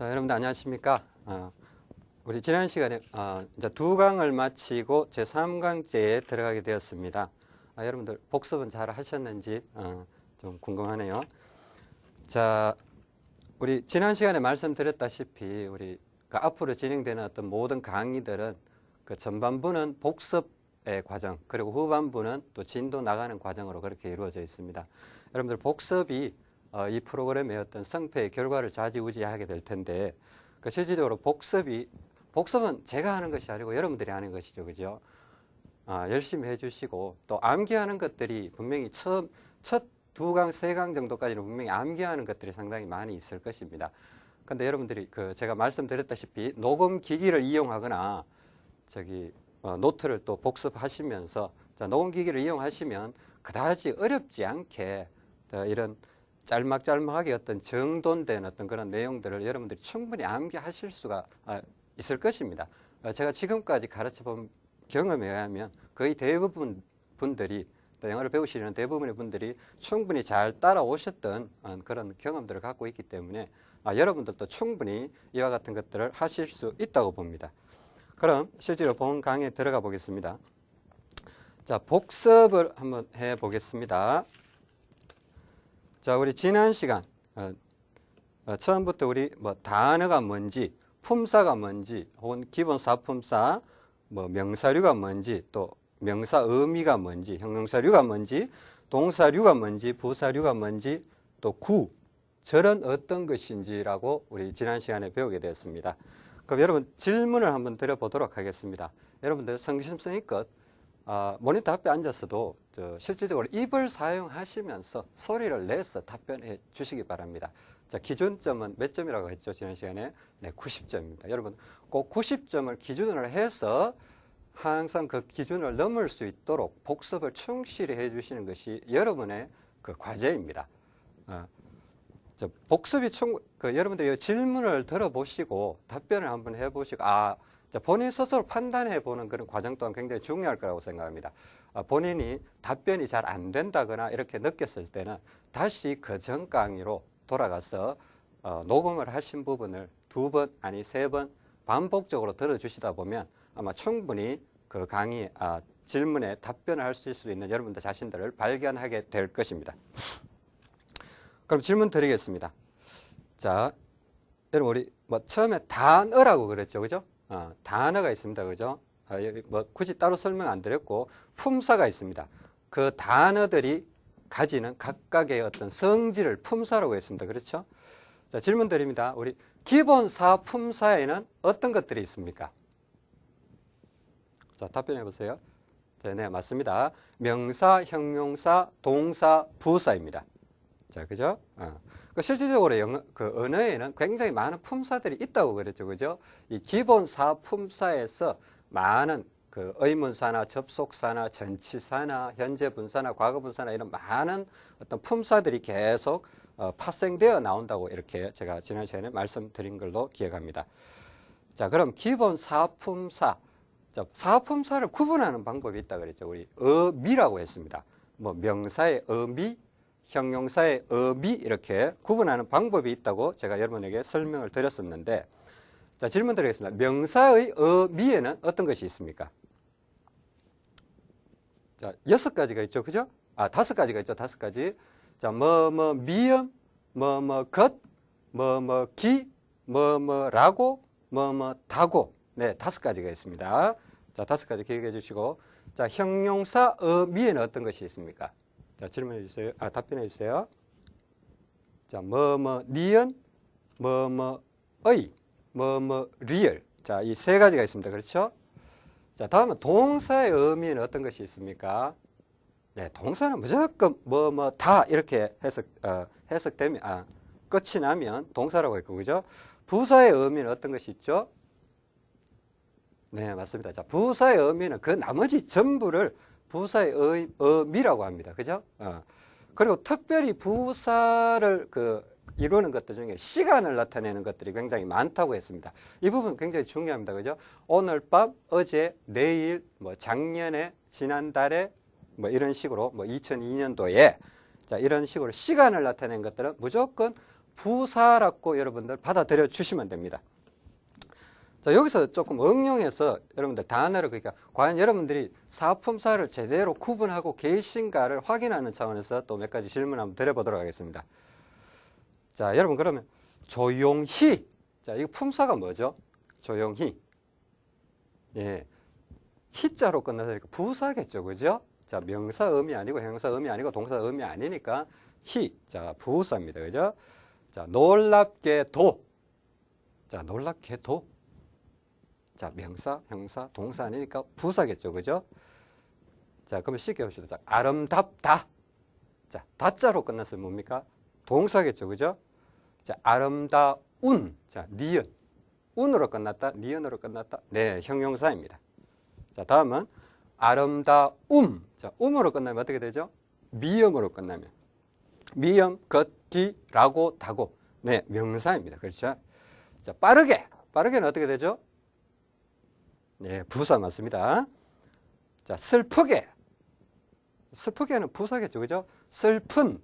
자, 여러분들 안녕하십니까? 어, 우리 지난 시간에 어, 이제 두 강을 마치고 제 3강째에 들어가게 되었습니다. 아, 여러분들 복습은 잘 하셨는지 어, 좀 궁금하네요. 자, 우리 지난 시간에 말씀드렸다시피 우리 그 앞으로 진행되는 어떤 모든 강의들은 그 전반부는 복습의 과정 그리고 후반부는 또 진도 나가는 과정으로 그렇게 이루어져 있습니다. 여러분들 복습이 어, 이 프로그램의 어떤 성패의 결과를 좌지우지하게 될 텐데 그 실질적으로 복습이 복습은 제가 하는 것이 아니고 여러분들이 하는 것이죠, 그죠? 아, 열심히 해주시고 또 암기하는 것들이 분명히 처음 첫 두 강, 세 강 정도까지는 분명히 암기하는 것들이 상당히 많이 있을 것입니다. 근데 여러분들이 그 제가 말씀드렸다시피 녹음 기기를 이용하거나 저기 어, 노트를 또 복습하시면서 자, 녹음 기기를 이용하시면 그다지 어렵지 않게 어, 이런 짤막짤막하게 어떤 정돈된 어떤 그런 내용들을 여러분들이 충분히 암기하실 수가 어, 있을 것입니다. 어, 제가 지금까지 가르쳐 본 경험에 의하면 거의 대부분 분들이 또 영어를 배우시는 대부분의 분들이 충분히 잘 따라오셨던 어, 그런 경험들을 갖고 있기 때문에 아, 여러분들도 충분히 이와 같은 것들을 하실 수 있다고 봅니다. 그럼 실제로 본 강의에 들어가 보겠습니다. 자, 복습을 한번 해 보겠습니다. 자, 우리 지난 시간 어, 어, 처음부터 우리 뭐 단어가 뭔지, 품사가 뭔지, 혹은 기본 사품사, 뭐 명사류가 뭔지, 또 명사 의미가 뭔지, 형용사류가 뭔지, 동사류가 뭔지, 부사류가 뭔지, 또 구, 절은 어떤 것인지라고 우리 지난 시간에 배우게 되었습니다. 그럼 여러분 질문을 한번 드려보도록 하겠습니다. 여러분들 성심성의껏 어, 모니터 앞에 앉았어도 실질적으로 입을 사용하시면서 소리를 내서 답변해 주시기 바랍니다. 자, 기준점은 몇 점이라고 했죠? 지난 시간에? 네, 90점입니다. 여러분 꼭 90점을 기준으로 해서 항상 그 기준을 넘을 수 있도록 복습을 충실히 해주시는 것이 여러분의 그 과제입니다. 어, 복습이 충, 그 여러분들이 질문을 들어보시고 답변을 한번 해보시고, 아, 본인 스스로 판단해 보는 그런 과정 또한 굉장히 중요할 거라고 생각합니다. 아, 본인이 답변이 잘 안 된다거나 이렇게 느꼈을 때는 다시 그 전 강의로 돌아가서 어, 녹음을 하신 부분을 두 번 아니 세 번 반복적으로 들어주시다 보면 아마 충분히 그 강의 아, 질문에 답변을 할 수 있는 여러분들 자신들을 발견하게 될 것입니다. 그럼 질문 드리겠습니다. 자, 여러분 우리 뭐 처음에 단어라고 그랬죠, 그죠? 어, 단어가 있습니다, 그죠? 아, 뭐 굳이 따로 설명 안 드렸고 품사가 있습니다. 그 단어들이 가지는 각각의 어떤 성질을 품사라고 했습니다, 그렇죠? 자, 질문 드립니다. 우리 기본사 품사에는 어떤 것들이 있습니까? 자, 답변해 보세요. 네, 네, 맞습니다. 명사, 형용사, 동사, 부사입니다. 자, 그죠? 어. 그 실질적으로 영어, 그 언어에는 굉장히 많은 품사들이 있다고 그랬죠. 그죠? 이 기본 사 품사에서 많은 그 의문사나 접속사나 전치사나 현재분사나 과거분사나 이런 많은 어떤 품사들이 계속 어, 파생되어 나온다고 이렇게 제가 지난 시간에 말씀드린 걸로 기억합니다. 자, 그럼 기본 사품사. 자, 사품사를 구분하는 방법이 있다 그랬죠. 우리 어미라고 했습니다. 뭐 명사의 어미, 형용사의 어미 이렇게 구분하는 방법이 있다고 제가 여러분에게 설명을 드렸었는데 자 질문 드리겠습니다. 명사의 어미에는 어떤 것이 있습니까? 자 여섯 가지가 있죠. 그죠? 아 다섯 가지가 있죠. 다섯 가지. 자 뭐 뭐 미음, 뭐 뭐 것, 뭐 뭐 기, 뭐 뭐라고, 뭐 뭐 다고 네 다섯 가지가 있습니다. 자 다섯 가지 기억해 주시고 자 형용사 어미에는 어떤 것이 있습니까? 자, 질문해 주세요. 아, 답변해 주세요. 자, 뭐, 뭐, 니은, 뭐, 뭐, 의, 뭐, 뭐, 리을. 자, 이 세 가지가 있습니다. 그렇죠? 자, 다음은 동사의 어미는 어떤 것이 있습니까? 네, 동사는 무조건 뭐, 뭐, 다 이렇게 해석, 어, 해석되면, 아, 끝이 나면 동사라고 했고, 그죠? 부사의 의미는 어떤 것이 있죠? 네, 맞습니다. 자, 부사의 의미는 그 나머지 전부를 부사의 의, 의미라고 합니다. 그죠? 어. 그리고 특별히 부사를 그 이루는 것들 중에 시간을 나타내는 것들이 굉장히 많다고 했습니다. 이 부분 굉장히 중요합니다. 그죠? 오늘 밤, 어제, 내일, 뭐 작년에, 지난달에 뭐 이런 식으로 뭐 2002년도에 자, 이런 식으로 시간을 나타내는 것들은 무조건 부사라고 여러분들 받아들여 주시면 됩니다. 자, 여기서 조금 응용해서 여러분들 단어를 그러니까 과연 여러분들이 사품사를 제대로 구분하고 계신가를 확인하는 차원에서 또 몇 가지 질문 한번 드려보도록 하겠습니다. 자, 여러분 그러면 조용히 자, 이거 품사가 뭐죠? 조용히 예, 히자로 끝나서니까 부사겠죠, 그죠? 자, 명사 음이 아니고 형사 음이 아니고 동사 음이 아니니까 히, 자, 부사입니다, 그죠? 자, 놀랍게도, 자, 놀랍게도, 자, 명사, 형사, 동사 아니니까 부사겠죠, 그죠? 자, 그러면 쉽게 봅시다. 자, 아름답다. 자, 다자로 끝났으 뭡니까? 동사겠죠, 그죠? 자, 아름다운, 자, 니은. 운으로 끝났다, 니은으로 끝났다. 네, 형용사입니다. 자, 다음은 아름다움. 자, 음으로 끝나면 어떻게 되죠? 미음으로 끝나면. 미음, 걷기, 라고, 다고. 네, 명사입니다. 그렇죠? 자, 빠르게. 빠르게는 어떻게 되죠? 네, 부사 맞습니다. 자, 슬프게. 슬프게는 부사겠죠. 그죠? 슬픈.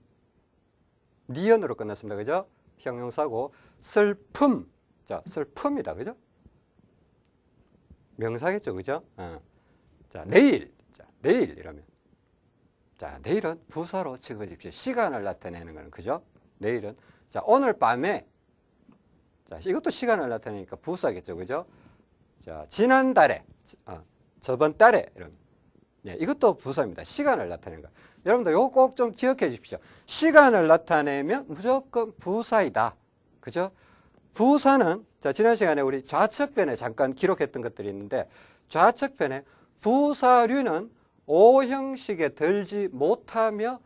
니은으로 끝났습니다. 그죠? 형용사고, 슬픔. 자, 슬픔이다. 그죠? 명사겠죠. 그죠? 어. 자, 내일. 자, 내일 이러면. 자, 내일은 부사로 주 시간을 나타내는 거는 그죠? 내일은. 자, 오늘 밤에. 자, 이것도 시간을 나타내니까 부사겠죠. 그죠? 자, 지난달에. 어, 저번 달에. 이런. 네, 이것도 부사입니다. 시간을 나타내는 거. 여러분들 이거 꼭 좀 기억해 주십시오. 시간을 나타내면 무조건 부사이다. 그죠? 부사는 자 지난 시간에 우리 좌측편에 잠깐 기록했던 것들이 있는데 좌측편에 부사류는 오형식에 들지 못하며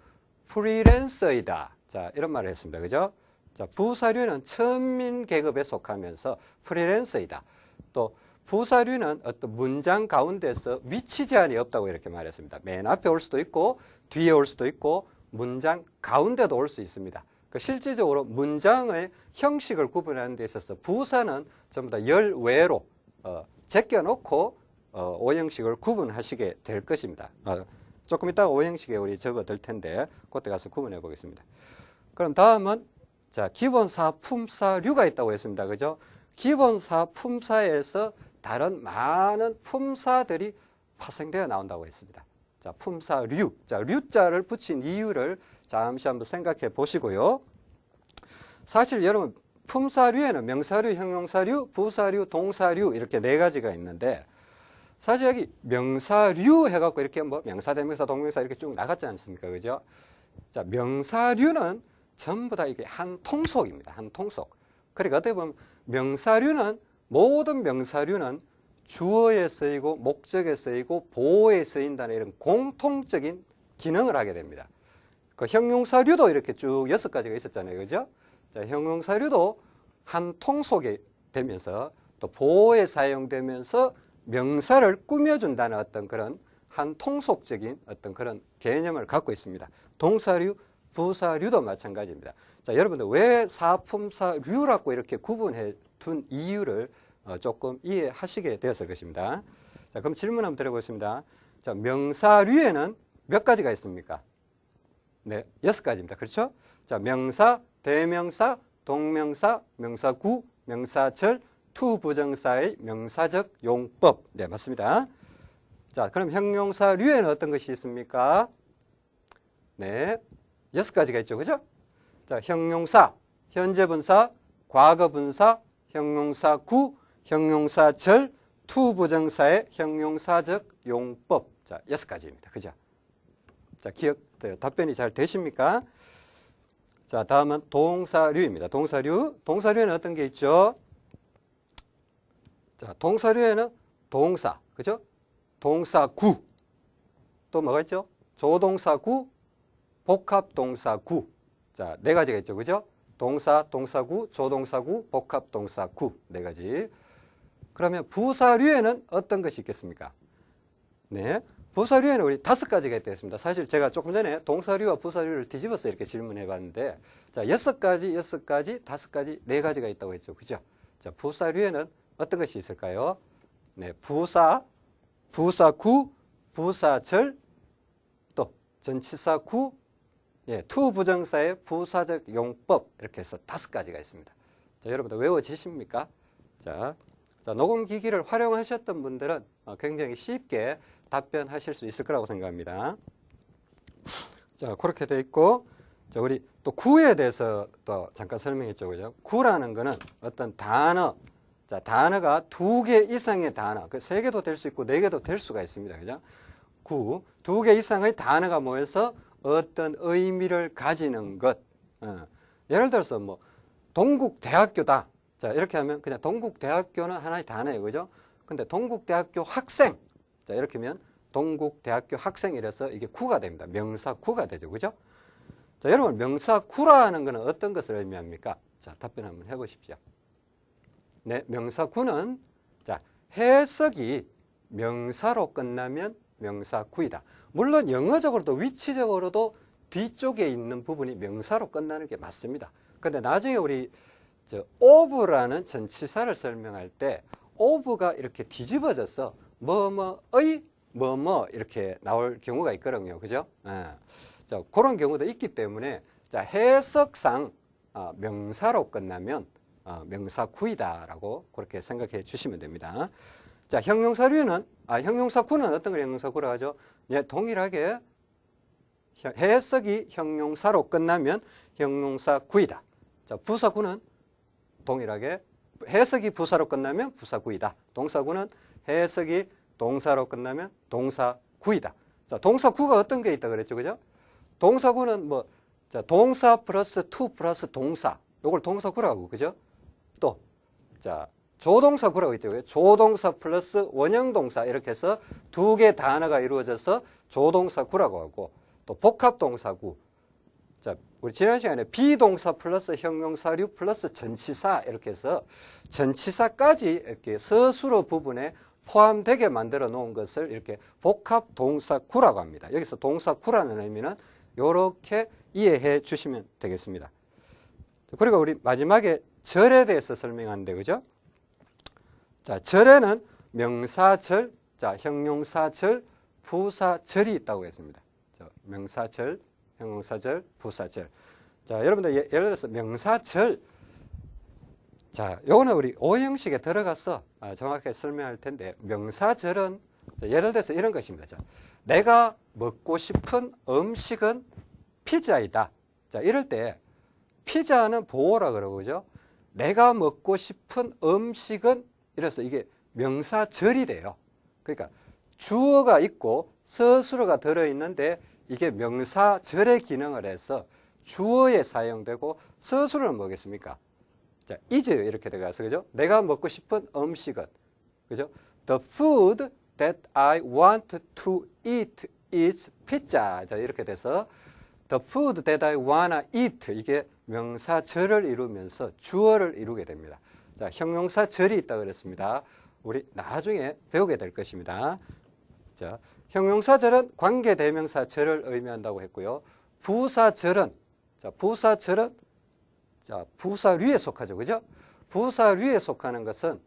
프리랜서이다. 자 이런 말을 했습니다. 그죠? 자 부사류는 천민 계급에 속하면서 프리랜서이다. 또 부사류는 어떤 문장 가운데서 위치 제한이 없다고 이렇게 말했습니다. 맨 앞에 올 수도 있고 뒤에 올 수도 있고 문장 가운데도 올 수 있습니다. 그 실질적으로 문장의 형식을 구분하는 데 있어서 부사는 전부 다 열외로 어, 제껴놓고 어, 오형식을 구분하시게 될 것입니다. 어, 조금 이따가 오형식에 우리 적어둘 텐데 그때 가서 구분해 보겠습니다. 그럼 다음은 자 기본사 품사류가 있다고 했습니다. 그죠? 기본사 품사에서 다른 많은 품사들이 파생되어 나온다고 했습니다. 자, 품사류. 자, 류자를 붙인 이유를 잠시 한번 생각해 보시고요. 사실 여러분 품사류에는 명사류, 형용사류, 부사류, 동사류 이렇게 네 가지가 있는데 사실 여기 명사류 해갖고 이렇게 뭐 명사, 대명사, 동명사 이렇게 쭉 나갔지 않습니까? 그죠? 자, 명사류는 전부 다 이게 한 통속입니다. 한 통속. 그러니까 어떻게 보면 명사류는 모든 명사류는 주어에 쓰이고 목적에 쓰이고 보호에 쓰인다는 이런 공통적인 기능을 하게 됩니다. 그 형용사류도 이렇게 쭉 여섯 가지가 있었잖아요. 그죠? 자, 형용사류도 한 통속이 되면서 또 보호에 사용되면서 명사를 꾸며준다는 어떤 그런 한 통속적인 어떤 그런 개념을 갖고 있습니다. 동사류, 부사류도 마찬가지입니다. 자, 여러분들 왜 사품사류라고 이렇게 구분해 둔 이유를 어, 조금 이해하시게 되었을 것입니다. 자, 그럼 질문 한번 드려보겠습니다. 자, 명사류에는 몇 가지가 있습니까? 네, 여섯 가지입니다. 그렇죠? 자, 명사, 대명사, 동명사, 명사구, 명사절, to부정사의 명사적 용법. 네, 맞습니다. 자, 그럼 형용사류에는 어떤 것이 있습니까? 네, 여섯 가지가 있죠. 그죠? 자, 형용사, 현재분사, 과거분사, 형용사구, 형용사 절, to 부정사의 형용사적 용법. 자, 여섯 가지입니다. 그죠? 자, 기억, 답변이 잘 되십니까? 자, 다음은 동사류입니다. 동사류. 동사류에는 어떤 게 있죠? 자, 동사류에는 동사, 그죠? 동사구. 또 뭐가 있죠? 조동사구, 복합동사구. 자, 네 가지가 있죠. 그죠? 동사, 동사구, 조동사구, 복합동사구. 네 가지. 그러면 부사류에는 어떤 것이 있겠습니까? 네. 부사류에는 우리 다섯 가지가 있다 했습니다. 사실 제가 조금 전에 동사류와 부사류를 뒤집어서 이렇게 질문해 봤는데, 자, 여섯 가지, 여섯 가지, 다섯 가지, 네 가지가 있다고 했죠. 그죠? 자, 부사류에는 어떤 것이 있을까요? 네, 부사, 부사구, 부사절, 또 전치사구, 예, to 부정사의 부사적 용법 이렇게 해서 다섯 가지가 있습니다. 자, 여러분들 외워지십니까? 자, 자, 녹음 기기를 활용하셨던 분들은 어, 굉장히 쉽게 답변하실 수 있을 거라고 생각합니다. 자, 그렇게 돼 있고, 자, 우리 또 구에 대해서 또 잠깐 설명했죠. 그죠? 구라는 거는 어떤 단어, 자, 단어가 두 개 이상의 단어, 그 세 개도 될 수 있고 네 개도 될 수가 있습니다. 그죠? 구, 두 개 이상의 단어가 모여서 어떤 의미를 가지는 것. 어. 예를 들어서 뭐, 동국대학교다. 자, 이렇게 하면 그냥 동국대학교는 하나의 단어예요. 그죠? 근데 동국대학교 학생. 자, 이렇게 하면 동국대학교 학생이라서 이게 구가 됩니다. 명사 구가 되죠. 그죠? 자, 여러분, 명사 구라는 것은 어떤 것을 의미합니까? 자, 답변 한번 해 보십시오. 네, 명사 구는 자, 해석이 명사로 끝나면 명사 구이다. 물론 영어적으로도 위치적으로도 뒤쪽에 있는 부분이 명사로 끝나는 게 맞습니다. 근데 나중에 우리 저 of라는 전치사를 설명할 때 of가 이렇게 뒤집어져서 뭐뭐의 뭐뭐 이렇게 나올 경우가 있거든요. 그죠? 예. 자, 그런 경우도 있기 때문에 자, 해석상 어, 명사로 끝나면 어, 명사 구이다라고 그렇게 생각해 주시면 됩니다. 자, 형용사류는 아, 형용사 구는 어떤 걸 형용사 구라 하죠? 예, 동일하게 형- 해석이 형용사로 끝나면 형용사 구이다. 자, 부사구는 동일하게 해석이 부사로 끝나면 부사구이다. 동사구는 해석이 동사로 끝나면 동사구이다. 자, 동사구가 어떤 게 있다 그랬죠, 그죠? 동사구는 뭐, 자, 동사 플러스 to 플러스 동사. 요걸 동사구라고, 그죠? 또, 자, 조동사구라고 있죠. 조동사 플러스 원형동사 이렇게 해서 두 개 단어가 이루어져서 조동사구라고 하고, 또 복합동사구. 자, 우리 지난 시간에 비동사 플러스 형용사류 플러스 전치사 이렇게 해서 전치사까지 이렇게 서술어 부분에 포함되게 만들어 놓은 것을 이렇게 복합 동사구라고 합니다. 여기서 동사구라는 의미는 이렇게 이해해 주시면 되겠습니다. 그리고 우리 마지막에 절에 대해서 설명하는데 그죠? 자, 절에는 명사절, 자, 형용사절, 부사절이 있다고 했습니다. 자, 명사절, 형용사절, 부사절. 자, 여러분들 예, 예를 들어서 명사절. 자, 요거는 우리 오형식에 들어가서 아, 정확하게 설명할 텐데 명사절은 자, 예를 들어서 이런 것입니다. 자, 내가 먹고 싶은 음식은 피자이다. 자, 이럴 때 피자는 보호라 그러고 그죠? 내가 먹고 싶은 음식은 이래서 이게 명사절이 돼요. 그러니까 주어가 있고 서술어가 들어 있는데 이게 명사절의 기능을 해서 주어에 사용되고 서술어는 뭐겠습니까? 자, is 이렇게 들어가서 그죠? 내가 먹고 싶은 음식은 그죠? The food that I want to eat is pizza. 자, 이렇게 돼서 the food that I wanna eat 이게 명사절을 이루면서 주어를 이루게 됩니다. 자, 형용사절이 있다 그랬습니다. 우리 나중에 배우게 될 것입니다. 자, 형용사절은 관계대명사 절을 의미한다고 했고요. 부사절은 자, 부사절은 자, 부사류에 속하죠. 그죠? 부사류에 속하는 것은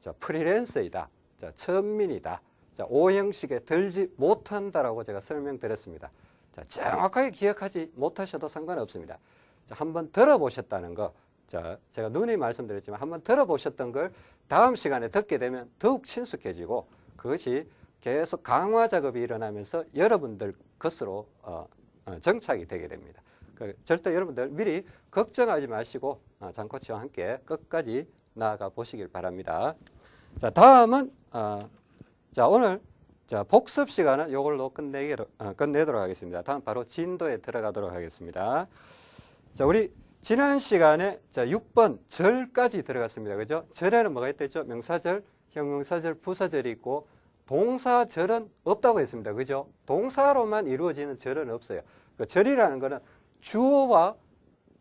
자, 프리랜서이다. 자, 천민이다. 자, 오형식에 들지 못한다라고 제가 설명드렸습니다. 자, 정확하게 기억하지 못하셔도 상관없습니다. 자, 한번 들어보셨다는 거. 자, 제가 눈이 말씀드렸지만 한번 들어보셨던 걸 다음 시간에 듣게 되면 더욱 친숙해지고 그것이 계속 강화 작업이 일어나면서 여러분들 것으로 어, 어, 정착이 되게 됩니다. 그 절대 여러분들 미리 걱정하지 마시고 어, 장코치와 함께 끝까지 나아가 보시길 바랍니다. 자, 다음은 어, 자 오늘 자 복습 시간은 이걸로 끝내기로, 어, 끝내도록 하겠습니다. 다음 바로 진도에 들어가도록 하겠습니다. 자, 우리 지난 시간에 자 6번 절까지 들어갔습니다. 그죠? 절에는 뭐가 있댔죠? 명사절, 형용사절, 부사절이 있고 동사절은 없다고 했습니다. 그죠? 동사로만 이루어지는 절은 없어요. 그 절이라는 것은 주어와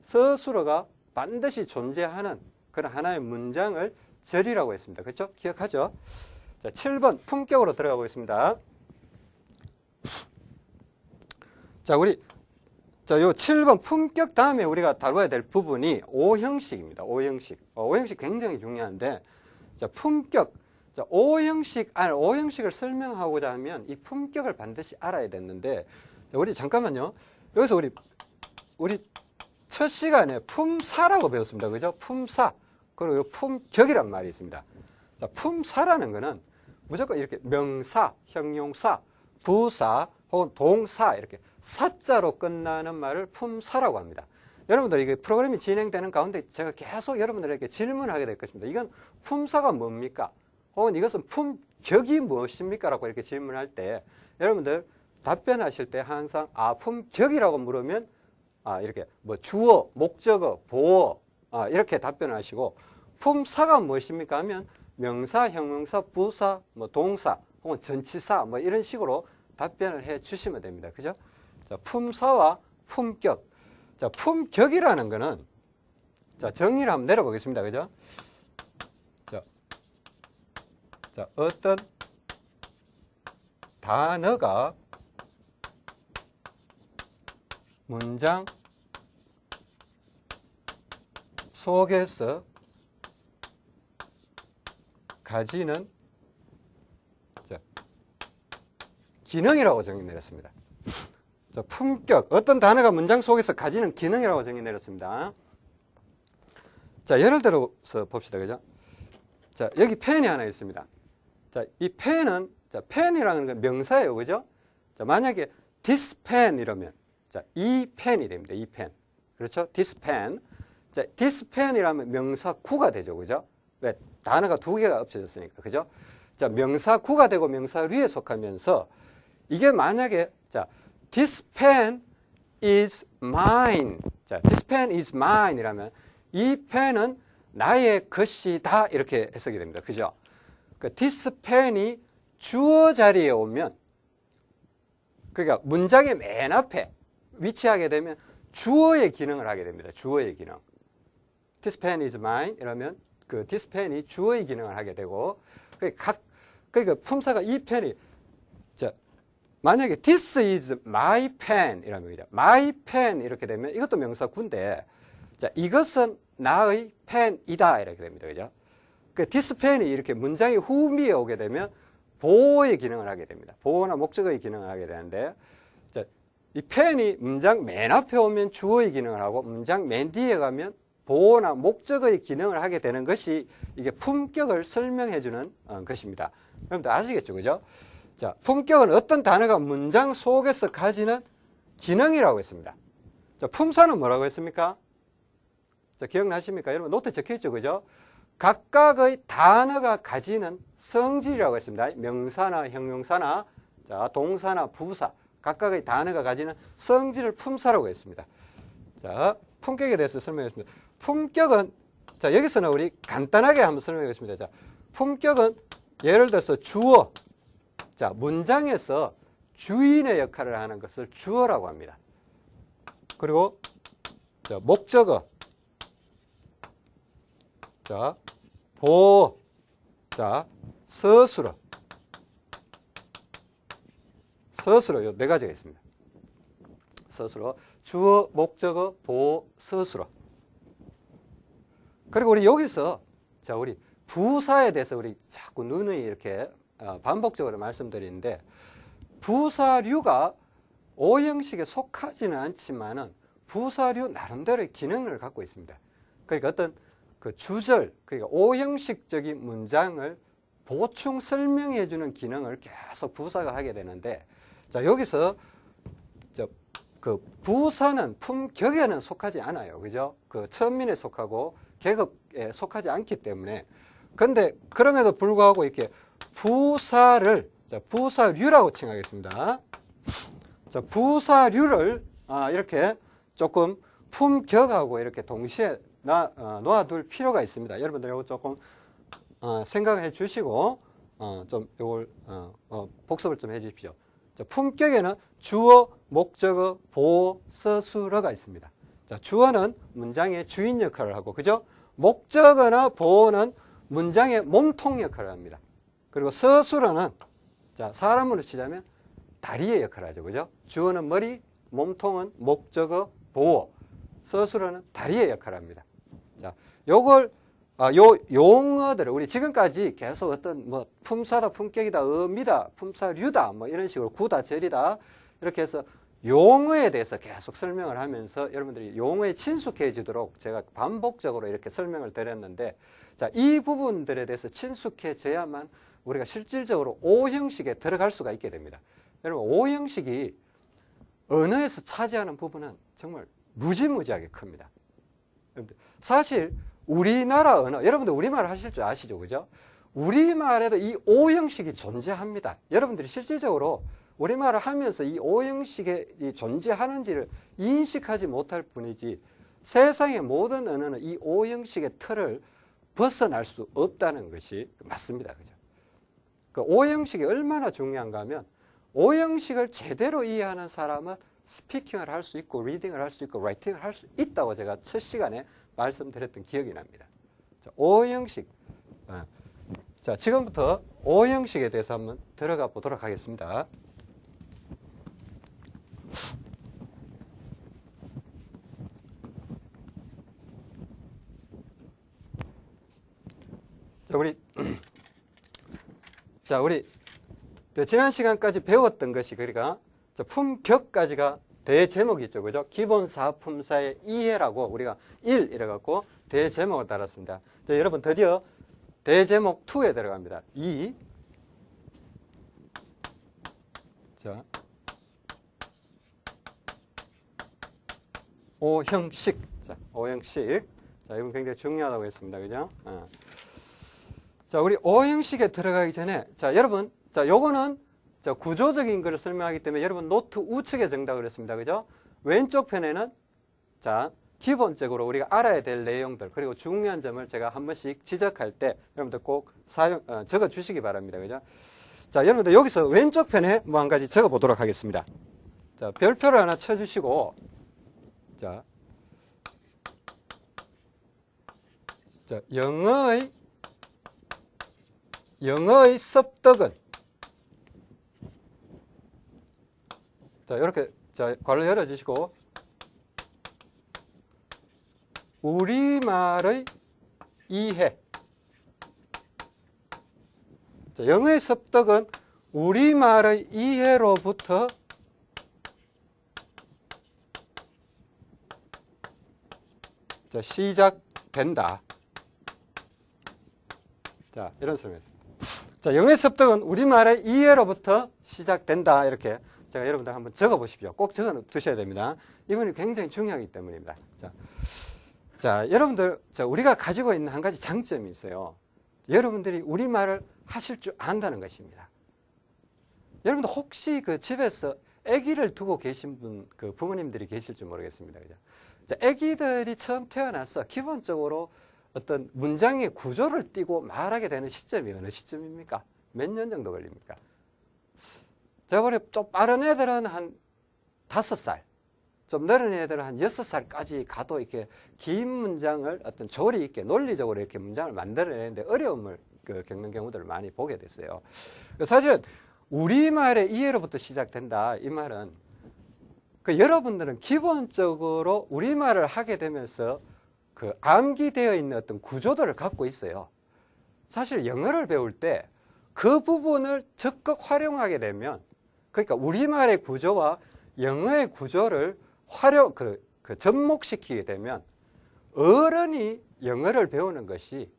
서술어가 반드시 존재하는 그런 하나의 문장을 절이라고 했습니다. 그렇죠? 기억하죠? 자, 7번 품격으로 들어가 보겠습니다. 자, 우리 자, 요 7번 품격 다음에 우리가 다뤄야 될 부분이 오형식입니다. 오형식. 어, 오형식 굉장히 중요한데 자, 품격. 자, 오형식, 아니, 오형식을 설명하고자 하면 이 품격을 반드시 알아야 됐는데 자, 우리 잠깐만요. 여기서 우리 우리 첫 시간에 품사라고 배웠습니다. 그죠? 품사. 그리고 품격이란 말이 있습니다. 자, 품사라는 거는 무조건 이렇게 명사, 형용사, 부사, 혹은 동사 이렇게 사자로 끝나는 말을 품사라고 합니다. 여러분들 이게 프로그램이 진행되는 가운데 제가 계속 여러분들에게 질문하게 될 것입니다. 이건 품사가 뭡니까? 혹은 이것은 품격이 무엇입니까? 라고 이렇게 질문할 때 여러분들 답변하실 때 항상 아 품격이라고 물으면 아 이렇게 뭐 주어, 목적어, 보어 아, 이렇게 답변하시고 품사가 무엇입니까? 하면 명사, 형용사, 부사, 뭐 동사 혹은 전치사 뭐 이런 식으로 답변을 해 주시면 됩니다. 그죠? 자, 품사와 품격. 자, 품격이라는 거는 자, 정의를 한번 내려 보겠습니다. 그죠? 자, 자, 어떤 단어가 문장 속에서 가지는 자, 기능이라고 정의 내렸습니다. 자, 품격, 어떤 단어가 문장 속에서 가지는 기능이라고 정의 내렸습니다. 자, 예를 들어서 봅시다. 그죠? 자, 여기 펜이 하나 있습니다. 자, 이 펜은, 자, 펜이라는 건 명사예요. 그죠? 자, 만약에 this pen 이러면, 자, 이 펜이 됩니다. 이 펜. 그렇죠? this pen. 자, this pen이라면 명사 구가 되죠. 그죠? 왜? 단어가 두 개가 없어졌으니까. 그죠? 자, 명사 구가 되고 명사 류에 속하면서 이게 만약에, 자, this pen is mine. 자, this pen is mine 이라면 이 펜은 나의 것이다. 이렇게 해석이 됩니다. 그죠? 그 pen이 주어 자리에 오면 그러니까 문장의 맨 앞에 위치하게 되면 주어의 기능을 하게 됩니다. 주어의 기능. This pen is mine 이러면 그 this pen이 주어의 기능을 하게 되고 각 그러니까 품사가 이 펜이 자 만약에 this is my pen 이라면 my pen 이렇게 되면 이것도 명사구인데 자 이것은 나의 펜이다 이렇게 됩니다. 그죠? 그 pen이 이렇게 문장의 후미에 오게 되면 보호의 기능을 하게 됩니다. 보호나 목적의 기능을 하게 되는데 자, 이 펜이 문장 맨 앞에 오면 주어의 기능을 하고 문장 맨 뒤에 가면 보호나 목적의 기능을 하게 되는 것이 이게 품격을 설명해 주는 어, 것입니다. 여러분들 아시겠죠? 그죠? 자, 품격은 어떤 단어가 문장 속에서 가지는 기능이라고 했습니다. 자, 품사는 뭐라고 했습니까? 자, 기억나십니까? 여러분 노트 적혀 있죠? 그죠? 각각의 단어가 가지는 성질이라고 했습니다. 명사나 형용사나 자, 동사나 부사 각각의 단어가 가지는 성질을 품사라고 했습니다. 자, 품격에 대해서 설명했습니다. 품격은 자 여기서는 우리 간단하게 한번 설명하겠습니다. 자 품격은 예를 들어서 주어 자 문장에서 주인의 역할을 하는 것을 주어라고 합니다. 그리고 자, 목적어 자 보호 자 서술어 서술어 요. 네 가지가 있습니다. 서술어 주어 목적어 보호 서술어 그리고 우리 여기서 자 우리 부사에 대해서 우리 자꾸 누누이 이렇게 어, 반복적으로 말씀드리는데 부사류가 오형식에 속하지는 않지만은 부사류 나름대로의 기능을 갖고 있습니다. 그러니까 어떤 그 주절, 그러니까 오형식적인 문장을 보충 설명해 주는 기능을 계속 부사가 하게 되는데 자 여기서 그 부사는 품격에는 속하지 않아요. 그죠? 그 천민에 속하고 계급에 속하지 않기 때문에 근데 그럼에도 불구하고 이렇게 부사를 자, 부사류라고 칭하겠습니다. 자, 부사류를 아, 이렇게 조금 품격하고 이렇게 동시에 놔, 어, 놓아둘 필요가 있습니다. 여러분들 이거 조금 어, 생각해 주시고 어, 좀 이걸 어, 어, 복습을 좀 해 주십시오. 자, 품격에는 주어, 목적어, 보어, 서술어가 있습니다. 자, 주어는 문장의 주인 역할을 하고, 그죠? 목적어나 보어는 문장의 몸통 역할을 합니다. 그리고 서술어는, 자, 사람으로 치자면 다리의 역할을 하죠. 그죠? 주어는 머리, 몸통은 목적어, 보어, 서술어는 다리의 역할을 합니다. 자, 요걸, 아, 요 용어들을 우리 지금까지 계속 어떤 뭐 품사다, 품격이다, 의미다, 품사류다, 뭐 이런 식으로 구다, 절이다, 이렇게 해서 용어에 대해서 계속 설명을 하면서 여러분들이 용어에 친숙해지도록 제가 반복적으로 이렇게 설명을 드렸는데 자, 이 부분들에 대해서 친숙해져야만 우리가 실질적으로 O 형식에 들어갈 수가 있게 됩니다. 여러분 O 형식이 언어에서 차지하는 부분은 정말 무지무지하게 큽니다. 사실 우리나라 언어, 여러분들 우리말 하실 줄 아시죠? 그죠? 우리말에도 이 O 형식이 존재합니다. 여러분들이 실질적으로 우리말을 하면서 이 O 형식이 존재하는지를 인식하지 못할 뿐이지 세상의 모든 언어는 이 O 형식의 틀을 벗어날 수 없다는 것이 맞습니다. 그죠? 그 O 형식이 얼마나 중요한가 하면 O 형식을 제대로 이해하는 사람은 스피킹을 할 수 있고 리딩을 할 수 있고 라이팅을 할 수 있다고 제가 첫 시간에 말씀드렸던 기억이 납니다. 자, O 형식. 어. 자, 지금부터 O 형식에 대해서 한번 들어가 보도록 하겠습니다. 자, 우리 자, 우리 지난 시간까지 배웠던 것이 그러니까 품격까지가 대제목이 있죠. 그죠? 기본 사품사의 이해라고 우리가 1 이래 갖고 대제목을 달았습니다. 자, 여러분 드디어 대제목 2에 들어갑니다. 2 자. 오형식. 자, 오형식. 자, 이건 굉장히 중요하다고 했습니다. 그죠? 어. 자, 우리 오형식에 들어가기 전에 자, 여러분, 자, 요거는 자, 구조적인 것을 설명하기 때문에 여러분 노트 우측에 정답을 했습니다. 그죠? 왼쪽 편에는 자, 기본적으로 우리가 알아야 될 내용들 그리고 중요한 점을 제가 한 번씩 지적할 때 여러분들 꼭 사용 어, 적어 주시기 바랍니다. 그죠? 자, 여러분들 여기서 왼쪽 편에 뭐 한 가지 적어 보도록 하겠습니다. 자, 별표를 하나 쳐 주시고 자. 자, 영어의 영어의 습득은 자, 이렇게 자, 괄호 열어 주시고 우리말의 이해. 자, 영어의 습득은 우리말의 이해로부터 자, 시작된다. 자, 이런 설명입니다. 자, 영어의 습득은 우리말의 이해로부터 시작된다. 이렇게 제가 여러분들 한번 적어 보십시오. 꼭 적어 두셔야 됩니다. 이번이 굉장히 중요하기 때문입니다. 자, 자 여러분들, 자, 우리가 가지고 있는 한 가지 장점이 있어요. 여러분들이 우리말을 하실 줄 안다는 것입니다. 여러분들 혹시 그 집에서 아기를 두고 계신 분, 그 부모님들이 계실지 모르겠습니다. 그죠? 자, 아기들이 처음 태어나서 기본적으로 어떤 문장의 구조를 띄고 말하게 되는 시점이 어느 시점입니까? 몇 년 정도 걸립니까? 제가 보니 좀 빠른 애들은 한 다섯 살, 좀 느린 애들은 한 여섯 살까지 가도 이렇게 긴 문장을 어떤 조리 있게 논리적으로 이렇게 문장을 만들어내는데 어려움을 그 겪는 경우들을 많이 보게 됐어요. 사실은 우리말의 이해로부터 시작된다. 이 말은 그 여러분들은 기본적으로 우리말을 하게 되면서 그 암기되어 있는 어떤 구조들을 갖고 있어요. 사실 영어를 배울 때 그 부분을 적극 활용하게 되면 그러니까 우리말의 구조와 영어의 구조를 활용, 그, 그 접목시키게 되면 어른이 영어를 배우는 것이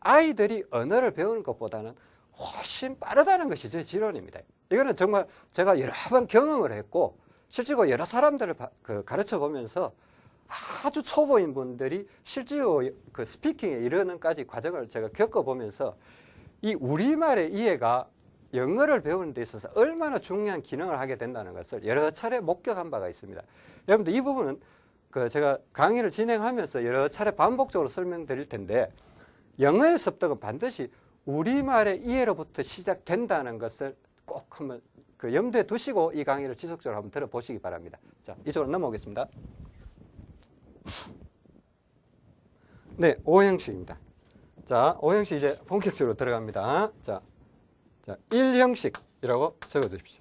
아이들이 언어를 배우는 것보다는 훨씬 빠르다는 것이 제 지론입니다. 이거는 정말 제가 여러 번 경험을 했고 실제로 여러 사람들을 그 가르쳐 보면서 아주 초보인 분들이 실제로 그 스피킹에 이르는까지 과정을 제가 겪어보면서 이 우리말의 이해가 영어를 배우는 데 있어서 얼마나 중요한 기능을 하게 된다는 것을 여러 차례 목격한 바가 있습니다. 여러분들 이 부분은 그 제가 강의를 진행하면서 여러 차례 반복적으로 설명드릴 텐데 영어의 습득은 반드시 우리말의 이해로부터 시작된다는 것을 꼭 한번 그 염두에 두시고 이 강의를 지속적으로 한번 들어보시기 바랍니다. 자, 이쪽으로 넘어오겠습니다. 네, 오형식입니다. 자, 오형식 이제 본격적으로 들어갑니다. 자, 자, 1형식이라고 적어 주십시오.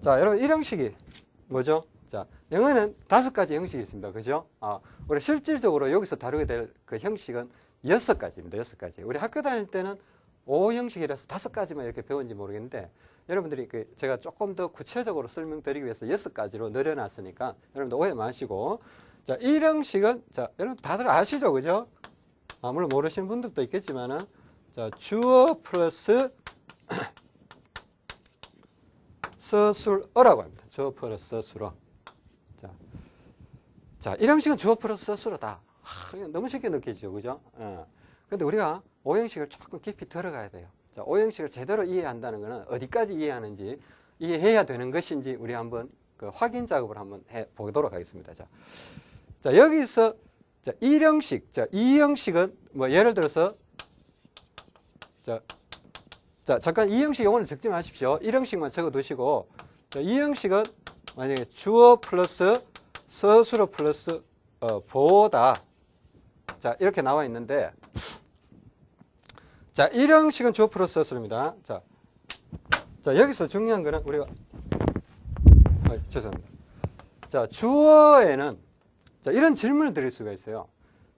자, 여러분 1형식이 뭐죠? 자, 영어는 다섯 가지 형식이 있습니다. 그죠? 아, 우리 실질적으로 여기서 다루게 될 그 형식은 여섯 가지입니다. 여섯 가지. 우리 학교 다닐 때는 5형식이라서 다섯 가지만 이렇게 배웠는지 모르겠는데 여러분들이 그 제가 조금 더 구체적으로 설명드리기 위해서 여섯 가지로 늘려놨으니까 여러분들 오해 마시고 자, 이 형식은 자, 여러분 다들 아시죠? 그죠? 아, 물론 모르시는 분들도 있겠지만은 자, 주어 플러스 서술어라고 합니다. 주어 플러스 서술어. 자, 자, 이 형식은 주어 플러스 서술어다. 하, 너무 쉽게 느끼죠. 그죠? 예. 근데 우리가 오형식을 조금 깊이 들어가야 돼요. 자, 오형식을 제대로 이해한다는 것은 어디까지 이해하는지 이해해야 되는 것인지 우리 한번 그 확인 작업을 한번 해 보도록 하겠습니다. 자, 자 여기서 자, 1형식, 자, 2형식은 뭐 예를 들어서 자, 자 잠깐 2형식 용어는 적지 마십시오. 1형식만 적어 두시고 자, 2형식은 만약에 주어 플러스 서술어 플러스 어, 보다 자 이렇게 나와 있는데 자 1형식은 주어 플러스 서술입니다. 자, 자 여기서 중요한 거는 우리가 아, 죄송합니다. 자 주어에는 자, 이런 질문을 드릴 수가 있어요.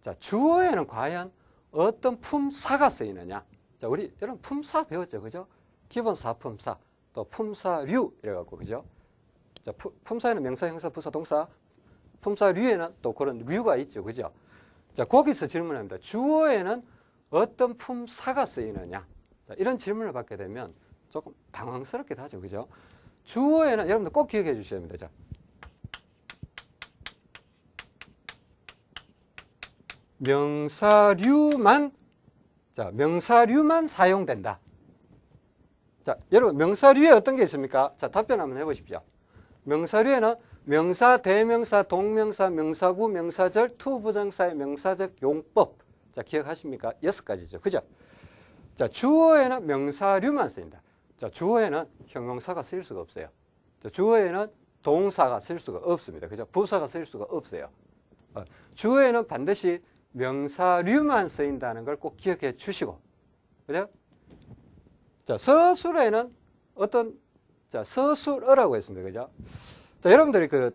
자, 주어에는 과연 어떤 품사가 쓰이느냐? 자, 우리 여러분 품사 배웠죠, 그죠? 기본 사 품사, 또 품사류 이래 갖고 그죠? 자, 푸, 품사에는 명사, 형사, 부사, 동사, 품사류에는 또 그런 류가 있죠, 그죠? 자, 거기서 질문합니다. 주어에는 어떤 품사가 쓰이느냐? 자, 이런 질문을 받게 되면 조금 당황스럽기도 하죠, 그죠? 주어에는 여러분들 꼭 기억해 주셔야 됩니다. 자, 명사류만 자 명사류만 사용된다. 자 여러분 명사류에 어떤 게 있습니까? 자 답변 한번 해보십시오. 명사류에는 명사, 대명사, 동명사, 명사구, 명사절, to부정사의 명사적 용법. 자 기억하십니까? 여섯 가지죠. 그죠? 자 주어에는 명사류만 쓰인다. 자 주어에는 형용사가 쓰일 수가 없어요. 자, 주어에는 동사가 쓸 수가 없습니다. 그죠? 부사가 쓸 수가 없어요. 어, 주어에는 반드시 명사류만 쓰인다는 걸 꼭 기억해 주시고 그죠? 자 서술에는 어떤 자 서술어라고 했습니다. 그죠? 자 여러분들이 그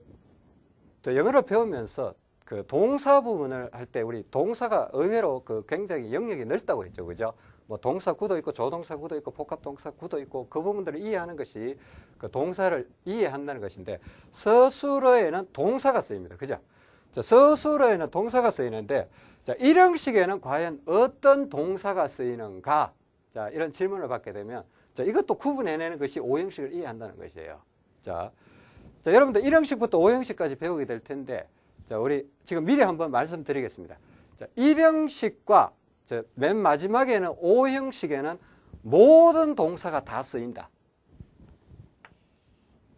영어를 배우면서 그 동사 부분을 할 때 우리 동사가 의외로 그 굉장히 영역이 넓다고 했죠. 그죠? 뭐 동사 구도 있고 조동사 구도 있고 복합 동사 구도 있고 그 부분들을 이해하는 것이 그 동사를 이해한다는 것인데 서술어에는 동사가 쓰입니다. 그죠? 자, 서술어에는 동사가 쓰이는데 자, 일형식에는 과연 어떤 동사가 쓰이는가? 자, 이런 질문을 받게 되면 자, 이것도 구분해내는 것이 오형식을 이해한다는 것이에요. 자, 자 여러분들 일형식부터 오형식까지 배우게 될 텐데 자, 우리 지금 미리 한번 말씀드리겠습니다. 자, 일형식과 자, 맨 마지막에는 오형식에는 모든 동사가 다 쓰인다.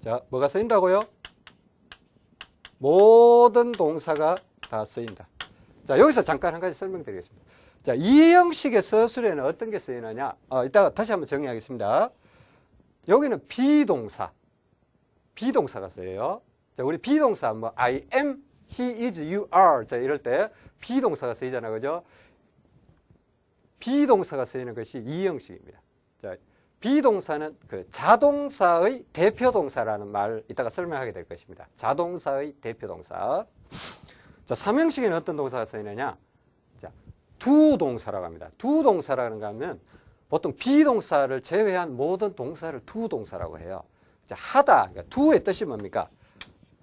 자, 뭐가 쓰인다고요? 모든 동사가 다 쓰인다. 자, 여기서 잠깐 한 가지 설명드리겠습니다. 자, 이 형식의 서술에는 어떤 게 쓰이느냐? 어, 이따가 다시 한번 정리하겠습니다. 여기는 비동사. 비동사가 쓰여요. 자, 우리 비동사, 뭐, I am, he is, you are. 자, 이럴 때 비동사가 쓰이잖아요. 그죠? 비동사가 쓰이는 것이 이 형식입니다. 자, 비동사는 그 자동사의 대표 동사라는 말 이따가 설명하게 될 것입니다. 자동사의 대표 동사. 자, 삼형식에는 어떤 동사가 쓰이느냐? 자, 두 동사라고 합니다. 두 동사라는 거 하면 보통 비동사를 제외한 모든 동사를 두 동사라고 해요. 자, 하다. 그러니까 두의 뜻이 뭡니까?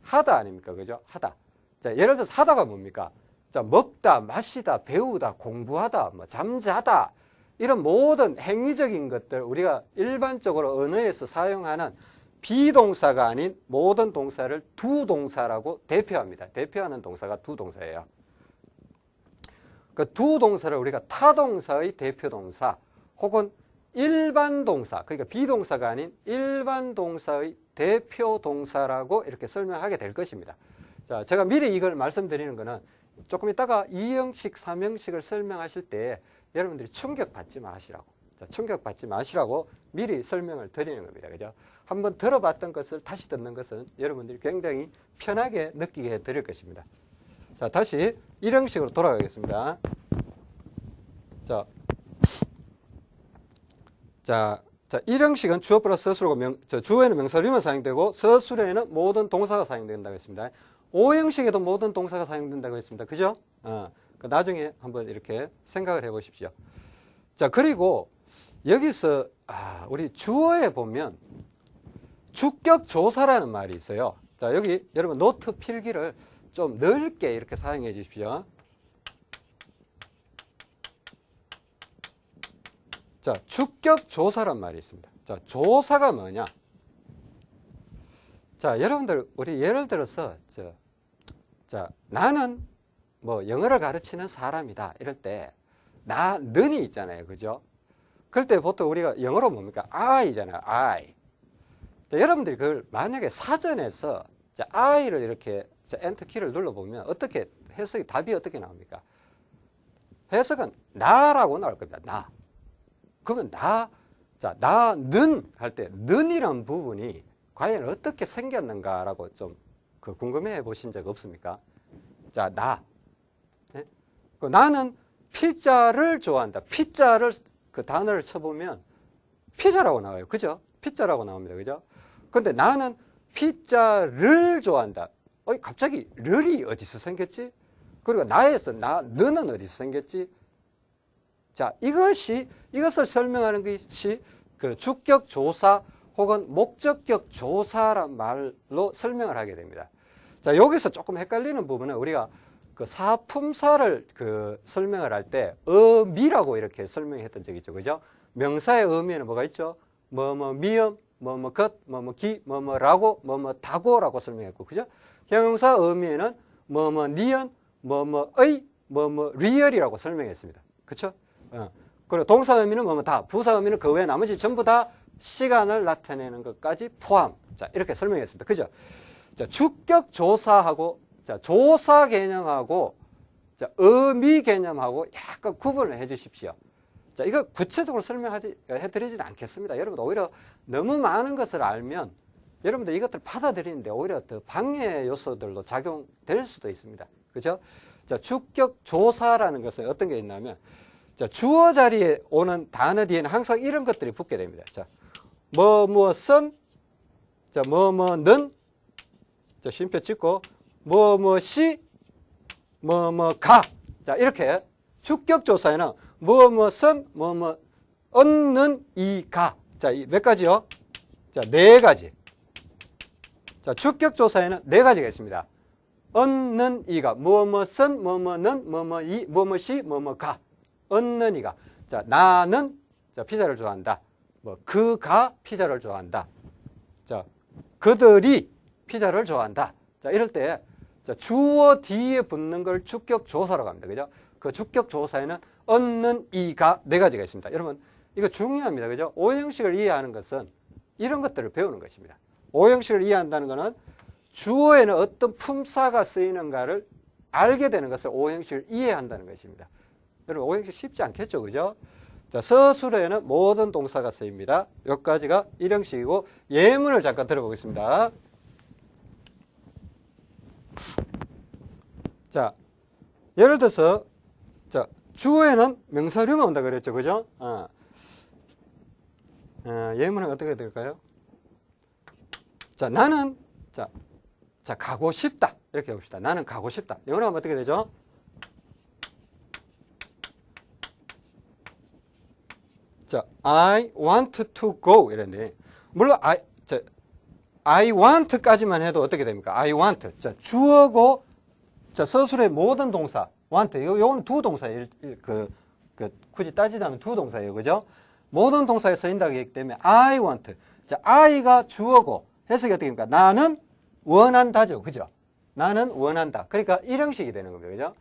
하다 아닙니까? 그죠? 하다. 자, 예를 들어서 하다가 뭡니까? 자, 먹다, 마시다, 배우다, 공부하다, 뭐 잠자다, 이런 모든 행위적인 것들 우리가 일반적으로 언어에서 사용하는 비동사가 아닌 모든 동사를 두 동사라고 대표합니다. 대표하는 동사가 두 동사예요. 그 두 동사를 우리가 타동사의 대표 동사 혹은 일반 동사, 그러니까 비동사가 아닌 일반 동사의 대표 동사라고 이렇게 설명하게 될 것입니다. 자, 제가 미리 이걸 말씀드리는 것은 조금 이따가 2형식, 3형식을 설명하실 때 여러분들이 충격받지 마시라고. 자, 충격받지 마시라고 미리 설명을 드리는 겁니다. 그죠? 한번 들어봤던 것을 다시 듣는 것은 여러분들이 굉장히 편하게 느끼게 해 드릴 것입니다. 자, 다시 1형식으로 돌아가겠습니다. 자, 자, 자, 1형식은 주어 플러스 서술고 명, 저 주어에는 명사류만 사용되고 서술에는 모든 동사가 사용된다고 했습니다. 5형식에도 모든 동사가 사용된다고 했습니다. 그죠? 어. 그 나중에 한번 이렇게 생각을 해 보십시오. 자, 그리고 여기서 아, 우리 주어에 보면 주격 조사라는 말이 있어요. 자, 여기 여러분 노트 필기를 좀 넓게 이렇게 사용해 주십시오. 자, 주격 조사란 말이 있습니다. 자, 조사가 뭐냐? 자, 여러분들 우리 예를 들어서 저, 자, 나는 뭐 영어를 가르치는 사람이다. 이럴 때 나, 는이 있잖아요. 그죠? 그럴 때 보통 우리가 영어로 뭡니까? I잖아요. I. 자, 여러분들이 그걸 만약에 사전에서 자, I를 이렇게 자, 엔터 키를 눌러보면 어떻게 해석이 답이 어떻게 나옵니까? 해석은 나라고 나올 겁니다. 나. 그러면 나, 자, 나는 할 때, 는이란 부분이 과연 어떻게 생겼는가라고 좀 그 궁금해 보신 적 없습니까? 자, 나. 네? 그 나는 피자를 좋아한다. 피자를 그 단어를 쳐보면 피자라고 나와요. 그죠? 피자라고 나옵니다. 그죠? 근데 나는 피자를 좋아한다. 어, 갑자기 를이 어디서 생겼지? 그리고 나에서 나, 너는 어디서 생겼지? 자, 이것이, 이것을 설명하는 것이 그 주격 조사 혹은 목적격 조사란 말로 설명을 하게 됩니다. 자, 여기서 조금 헷갈리는 부분은 우리가 그 사품사를 그 설명을 할 때 의미라고 이렇게 설명했던 적이 있죠. 그죠? 명사의 의미에는 뭐가 있죠? 뭐, 뭐, 미음, 뭐, 뭐, 것, 뭐, 뭐, 기, 뭐, 뭐, 라고, 뭐, 뭐, 다고라고 설명했고, 그죠? 형용사 의미에는 뭐, 뭐, 니은, 뭐, 뭐, 의, 뭐, 뭐, 리얼이라고 설명했습니다. 그쵸? 어. 그리고 동사 의미는 뭐 뭐 다, 부사 의미는 그 외에 나머지 전부 다 시간을 나타내는 것까지 포함. 자, 이렇게 설명했습니다. 그죠? 자, 주격 조사하고, 자, 조사 개념하고, 자, 의미 개념하고 약간 구분을 해 주십시오. 자, 이거 구체적으로 설명하지, 해드리지는 않겠습니다. 여러분, 오히려 너무 많은 것을 알면 여러분들 이것들 받아들이는데 오히려 더 방해 요소들도 작용될 수도 있습니다. 그죠? 자, 주격 조사라는 것은 어떤 게 있냐면, 자, 주어 자리에 오는 단어 뒤에는 항상 이런 것들이 붙게 됩니다. 자, 뭐, 무엇은, 자, 뭐, 뭐는, 자, 쉼표 찍고, 뭐, 뭐시, 뭐, 뭐가. 자, 이렇게 주격 조사에는 뭐, 무엇은, 뭐, 뭐, 얻는, 이가. 자, 몇 가지요? 자, 네 가지. 자, 주격 조사에는 네 가지가 있습니다. 얻는 이가, 뭐, 무엇은, 뭐, 뭐는, 뭐, 뭐, 이, 뭐, 뭐시, 뭐, 뭐가. 얻는 이가. 자, 나는 자, 피자를 좋아한다. 뭐 그가 피자를 좋아한다. 자, 그들이 피자를 좋아한다. 자, 이럴 때 자, 주어 뒤에 붙는 걸 주격 조사라고 합니다. 그죠? 그 주격 조사에는 얻는 이가 네 가지가 있습니다. 여러분, 이거 중요합니다. 그죠? 오형식을 이해하는 것은 이런 것들을 배우는 것입니다. 오형식을 이해한다는 것은 주어에는 어떤 품사가 쓰이는가를 알게 되는 것을 오형식을 이해한다는 것입니다. 여러분 오형식 쉽지 않겠죠. 그죠? 자, 서술에는 모든 동사가 쓰입니다. 여기까지가 1형식이고 예문을 잠깐 들어보겠습니다. 자, 예를 들어서 자, 주어에는 명사류만 온다 그랬죠. 그죠? 어. 어, 예문은 어떻게 될까요? 자, 나는 자, 자, 가고 싶다. 이렇게 봅시다. 나는 가고 싶다. 영어로 하면 어떻게 되죠? 자, I want to go 이랬는데 물론 I 자, I want까지만 해도 어떻게 됩니까? I want. 자, 주어고 자, 서술의 모든 동사 want. 요 요건 두 동사 그, 그 굳이 따지자면 두 동사예요. 그죠? 모든 동사에 쓰인다기 때문에 I want. 자, I가 주어고 해석이 어떻게 됩니까? 나는 원한다죠. 그죠? 나는 원한다. 그러니까 일형식이 되는 겁니다. 그죠?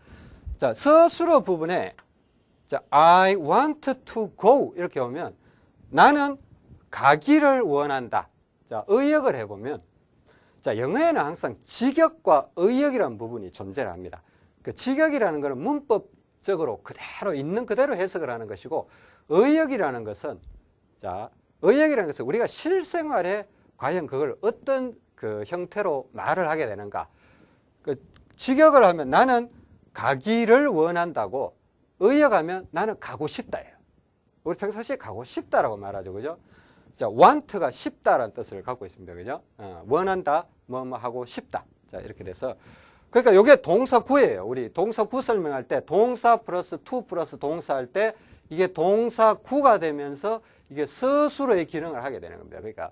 자, 서술어 부분에 자, I want to go 이렇게 오면 나는 가기를 원한다. 자, 의역을 해보면 자, 영어에는 항상 직역과 의역이라는 부분이 존재를 합니다. 그 직역이라는 것은 문법적으로 그대로 있는 그대로 해석을 하는 것이고 의역이라는 것은 자, 의역이라는 것은 우리가 실생활에 과연 그걸 어떤 그 형태로 말을 하게 되는가? 그 직역을 하면 나는 가기를 원한다고 의역하면 나는 가고 싶다예요. 우리 평상시에 가고 싶다라고 말하죠. 그죠? 자, want가 싶다라는 뜻을 갖고 있습니다. 그죠? 어, 원한다, 뭐, 뭐 하고 싶다. 자, 이렇게 돼서. 그러니까 이게 동사 구예요. 우리 동사 구 설명할 때 동사 플러스 to 플러스 동사 할 때 이게 동사 구가 되면서 이게 서술어의 기능을 하게 되는 겁니다. 그러니까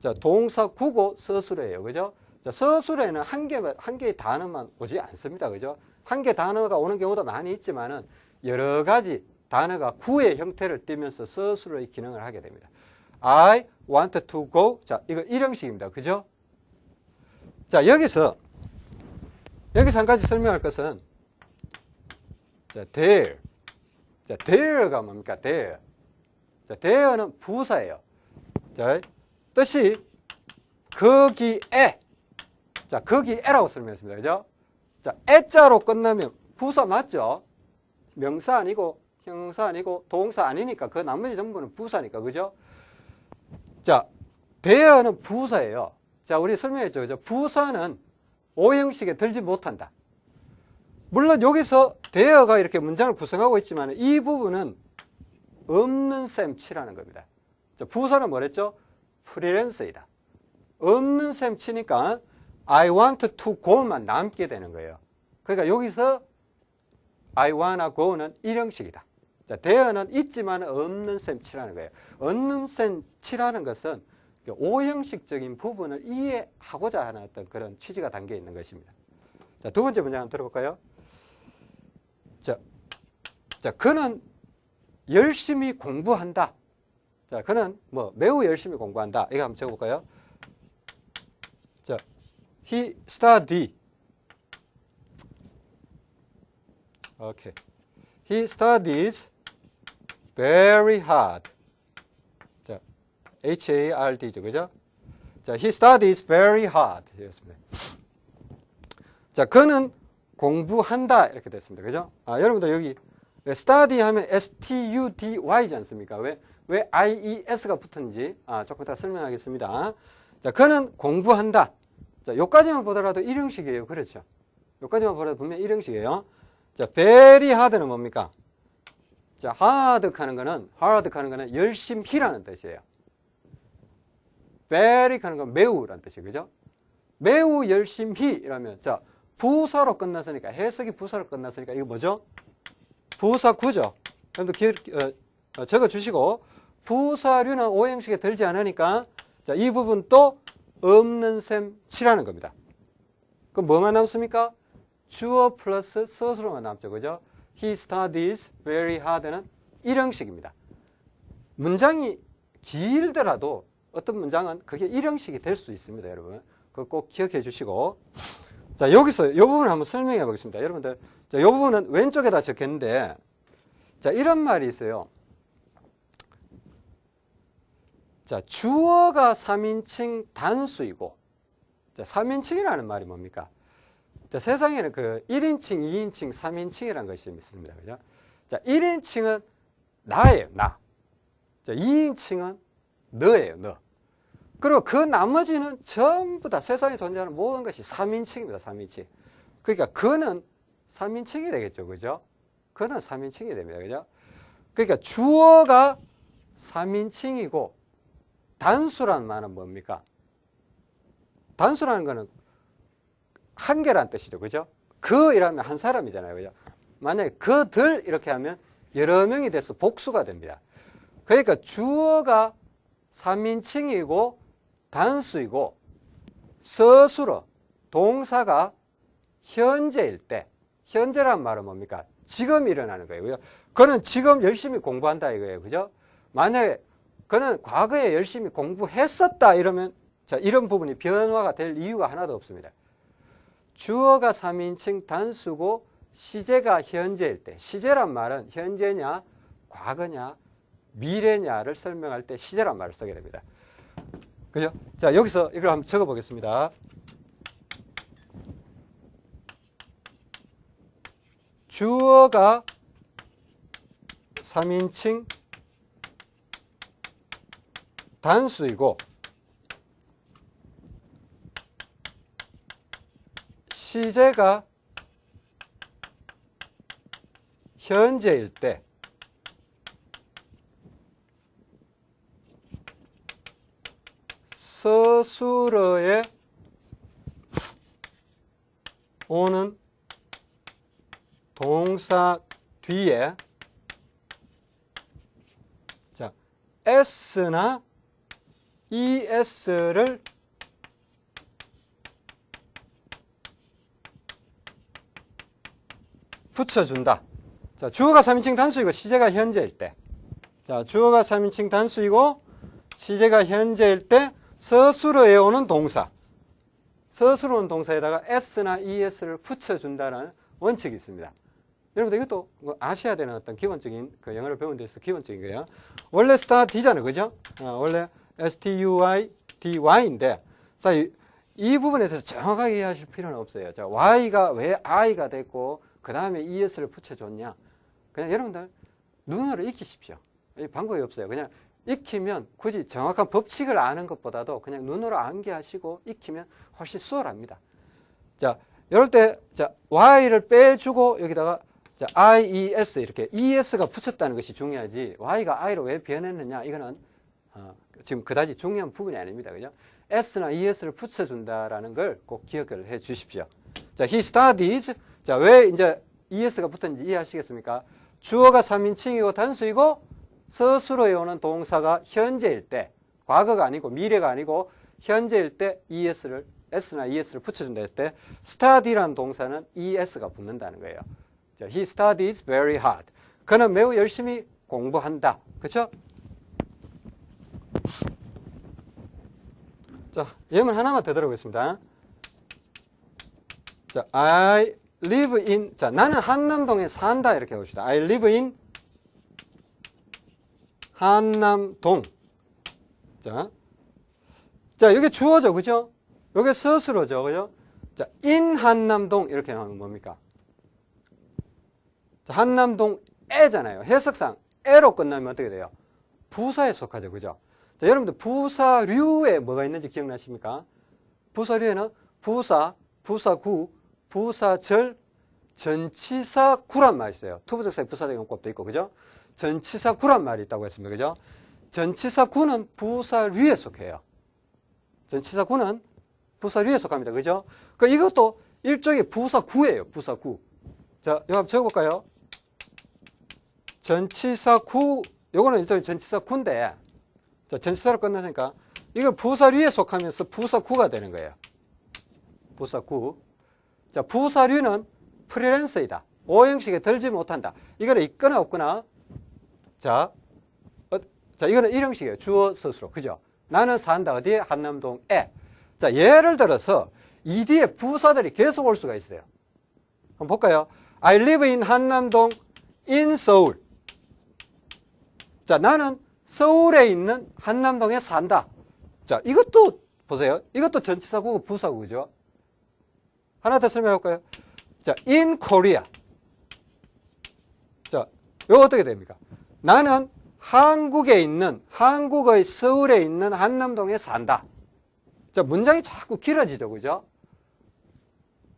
자, 동사 구고 서술어예요. 그죠? 자, 서술어에는 한 개, 한 개의 단어만 오지 않습니다. 그죠? 한 개 단어가 오는 경우도 많이 있지만은 여러 가지 단어가 구의 형태를 띠면서 서술어의 기능을 하게 됩니다. I want to go. 자, 이거 일형식입니다. 그죠? 자, 여기서, 여기서 한 가지 설명할 것은, 자, there. 자, there가 뭡니까? there. 자, there는 부사예요. 자, 뜻이 거기에. 자, 거기에라고 설명했습니다. 그죠? 자, 에자로 끝나면 부사 맞죠? 명사 아니고 형사 아니고 동사 아니니까 그 나머지 전부는 부사니까 그죠? 자, 대어는 부사예요. 자, 우리 설명했죠. 부사는 오형식에 들지 못한다. 물론 여기서 대어가 이렇게 문장을 구성하고 있지만 이 부분은 없는 셈 치라는 겁니다. 자, 부사는 뭐랬죠? 프리랜서이다. 없는 셈 치니까 I want to go만 남게 되는 거예요. 그러니까 여기서 I wanna go는 일형식이다. 자, 대어는 있지만 없는 셈 치라는 거예요. 없는 셈 치라는 것은 오형식적인 부분을 이해하고자 하는 어떤 그런 취지가 담겨 있는 것입니다. 자, 두 번째 문장 한번 들어볼까요? 자, 자, 그는 열심히 공부한다. 자, 그는 뭐 매우 열심히 공부한다. 이거 한번 적어볼까요? 자, he study. 오케이. He studies very hard. 자, H-A-R-D죠. 그죠? 자, he studies very hard. 이렇습니다. 자, 그는 공부한다. 이렇게 됐습니다. 그죠? 아, 여러분들 여기 study 하면 S-T-U-D-Y지 않습니까? 왜, 왜 I-E-S가 붙은지 아, 조금 이따 설명하겠습니다. 자, 그는 공부한다. 자, 요까지만 보더라도 일형식이에요. 그렇죠? 요까지만 보더라도 분명 일형식이에요. 자, very hard는 뭡니까? 자, hard 하는 거는, hard 하는 거는 열심히라는 뜻이에요. very 하는 건 매우라는 뜻이에요. 그죠? 매우 열심히라면, 자, 부사로 끝났으니까, 해석이 부사로 끝났으니까, 이거 뭐죠? 부사 구죠. 여러분들 기, 어, 어, 적어 주시고, 부사류는 오형식에 들지 않으니까, 자, 이 부분 또 없는 셈 치라는 겁니다. 그럼 뭐만 남습니까? 주어 플러스 서술어만 남죠. 그죠? He studies very hard는 일형식입니다. 문장이 길더라도 어떤 문장은 그게 일형식이 될 수 있습니다. 여러분. 그거 꼭 기억해 주시고. 자, 여기서 이 부분을 한번 설명해 보겠습니다. 여러분들. 자, 이 부분은 왼쪽에다 적혔는데, 자, 이런 말이 있어요. 자, 주어가 3인칭 단수이고, 자, 3인칭이라는 말이 뭡니까? 자, 세상에는 그 1인칭, 2인칭, 3인칭이라는 것이 있습니다. 그죠? 자, 1인칭은 나예요, 나. 자, 2인칭은 너예요, 너. 그리고 그 나머지는 전부 다 세상에 존재하는 모든 것이 3인칭입니다, 3인칭. 그러니까 그는 3인칭이 되겠죠, 그죠? 그는 3인칭이 됩니다, 그죠? 그러니까 주어가 3인칭이고 단수라는 말은 뭡니까? 단수라는 거는 한 개란 뜻이죠. 그죠? 그 이라면 한 사람이잖아요. 그죠? 만약에 그들 이렇게 하면 여러 명이 돼서 복수가 됩니다. 그러니까 주어가 3인칭이고 단수이고 서술어 동사가 현재일 때 현재란 말은 뭡니까? 지금 일어나는 거예요. 그죠? 그는 지금 열심히 공부한다 이거예요. 그죠? 만약에 그는 과거에 열심히 공부했었다 이러면 자, 이런 부분이 변화가 될 이유가 하나도 없습니다. 주어가 3인칭 단수고 시제가 현재일 때 시제란 말은 현재냐 과거냐 미래냐를 설명할 때 시제란 말을 쓰게 됩니다. 그죠? 자, 여기서 이걸 한번 적어 보겠습니다. 주어가 3인칭 단수이고 시제가 현재일 때 서술어에 오는 동사 뒤에 자 S나 ES를 붙여준다. 자, 주어가 3인칭 단수이고 시제가 현재일 때. 자, 주어가 3인칭 단수이고 시제가 현재일 때 서술어에 오는 동사. 서술어 오는 동사에다가 S나 ES를 붙여준다는 원칙이 있습니다. 여러분들 이것도 뭐 아셔야 되는 어떤 기본적인 그 영어를 배운 데서 기본적인 거예요. 원래 스타디잖아요. 그죠? 어, 원래 S-T-U-I-D-Y인데 자, 이, 이 부분에 대해서 정확하게 이해하실 필요는 없어요. 자, Y가 왜 I가 됐고 그 다음에 ES를 붙여줬냐. 그냥 여러분들 눈으로 익히십시오. 이 방법이 없어요. 그냥 익히면 굳이 정확한 법칙을 아는 것보다도 그냥 눈으로 암기하시고 익히면 훨씬 수월합니다. 자, 이럴 때, 자, Y를 빼주고 여기다가 자, IES 이렇게 ES가 붙였다는 것이 중요하지 Y가 I로 왜 변했느냐 이거는 어, 지금 그다지 중요한 부분이 아닙니다. 그죠? S나 ES를 붙여준다라는 걸 꼭 기억을 해 주십시오. 자, he studies. 자, 왜 이제 ES가 붙었는지 이해하시겠습니까? 주어가 3인칭이고 단수이고 서술어에 오는 동사가 현재일 때, 과거가 아니고 미래가 아니고 현재일 때 ES를 S나 ES를 붙여준다 했을 때 study라는 동사는 ES가 붙는다는 거예요. 자, he studies very hard. 그는 매우 열심히 공부한다. 그렇죠? 자, 예문 하나만 더 들어보겠습니다. 자, I live in 자, 나는 한남동에 산다 이렇게 봅시다. I live in 한남동. 자. 자, 이게 주어죠. 그죠? 이게 서술어죠. 그죠? 자, in 한남동 이렇게 하면 뭡니까? 자, 한남동 에잖아요. 해석상 에로 끝나면 어떻게 돼요? 부사에 속하죠. 그죠? 자, 여러분들 부사류에 뭐가 있는지 기억나십니까? 부사류에는 부사, 부사구, 부사절, 전치사 구란 말이 있어요. 투부적사의 부사적 용법도 있고, 그죠? 전치사 구란 말이 있다고 했습니다. 그죠? 전치사 구는 부사류에 속해요. 전치사 구는 부사류에 속합니다. 그죠? 그 이것도 일종의 부사 구예요. 부사 구. 자, 이거 한번 적어볼까요? 전치사 구, 요거는 일종의 전치사 구인데, 자, 전치사로 끝났으니까, 이거 부사류에 속하면서 부사 구가 되는 거예요. 부사 구. 자, 부사류는 프리랜서이다. 오형식에 들지 못한다. 이거는 있거나 없거나. 자, 어, 자, 이거는 일형식이에요. 주어 스스로. 그죠? 나는 산다. 어디에? 한남동에. 자, 예를 들어서 이 뒤에 부사들이 계속 올 수가 있어요. 한번 볼까요? I live in 한남동 in Seoul. 자, 나는 서울에 있는 한남동에 산다. 자, 이것도 보세요. 이것도 전치사구고 부사구죠. 하나 더 설명해 볼까요? 자, in Korea. 자, 이거 어떻게 됩니까? 나는 한국에 있는, 한국의 서울에 있는 한남동에 산다. 자, 문장이 자꾸 길어지죠. 그죠?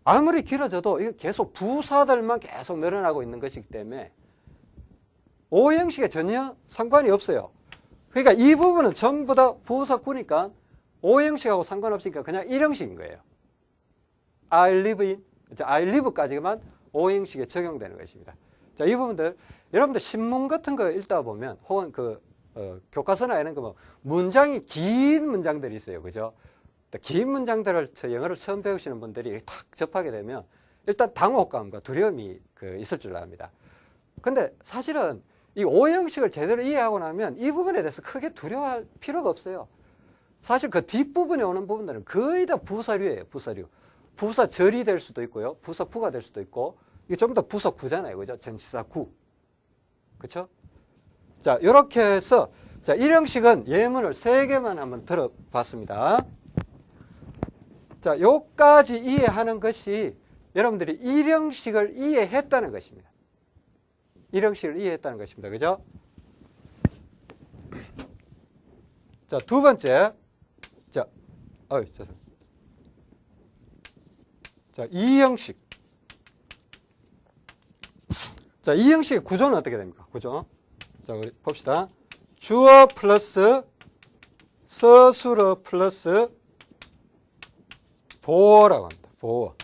아무리 길어져도 이거 계속 부사들만 계속 늘어나고 있는 것이기 때문에 오형식에 전혀 상관이 없어요. 그러니까 이 부분은 전부 다 부사구니까 오형식하고 상관없으니까 그냥 일형식인 거예요. I live in, I live까지만 오형식에 적용되는 것입니다. 자, 이 부분들 여러분들 신문 같은 거 읽다 보면 혹은 그 어, 교과서나 이런 거 뭐 문장이 긴 문장들이 있어요. 그죠? 긴 문장들을 영어를 처음 배우시는 분들이 탁 접하게 되면 일단 당혹감과 두려움이 그 있을 줄 압니다. 근데 사실은 이 오형식을 제대로 이해하고 나면 이 부분에 대해서 크게 두려워할 필요가 없어요. 사실 그 뒷부분에 오는 부분들은 거의 다 부사류예요. 부사류. 부사절이 될 수도 있고요. 부사구가 될 수도 있고 이게 전부 다 부사구잖아요. 그죠? 전치사 구. 그렇죠? 자, 이렇게 해서 자, 일형식은 예문을 세 개만 한번 들어봤습니다. 자, 요까지 이해하는 것이 여러분들이 일형식을 이해했다는 것입니다. 일형식을 이해했다는 것입니다. 그죠? 자, 두 번째. 자, 어이, 죄송. 자, 이 형식. 자, 이 형식의 구조는 어떻게 됩니까? 구조. 자, 우리 봅시다. 주어 플러스 서술어 플러스 보어라고 합니다. 보어.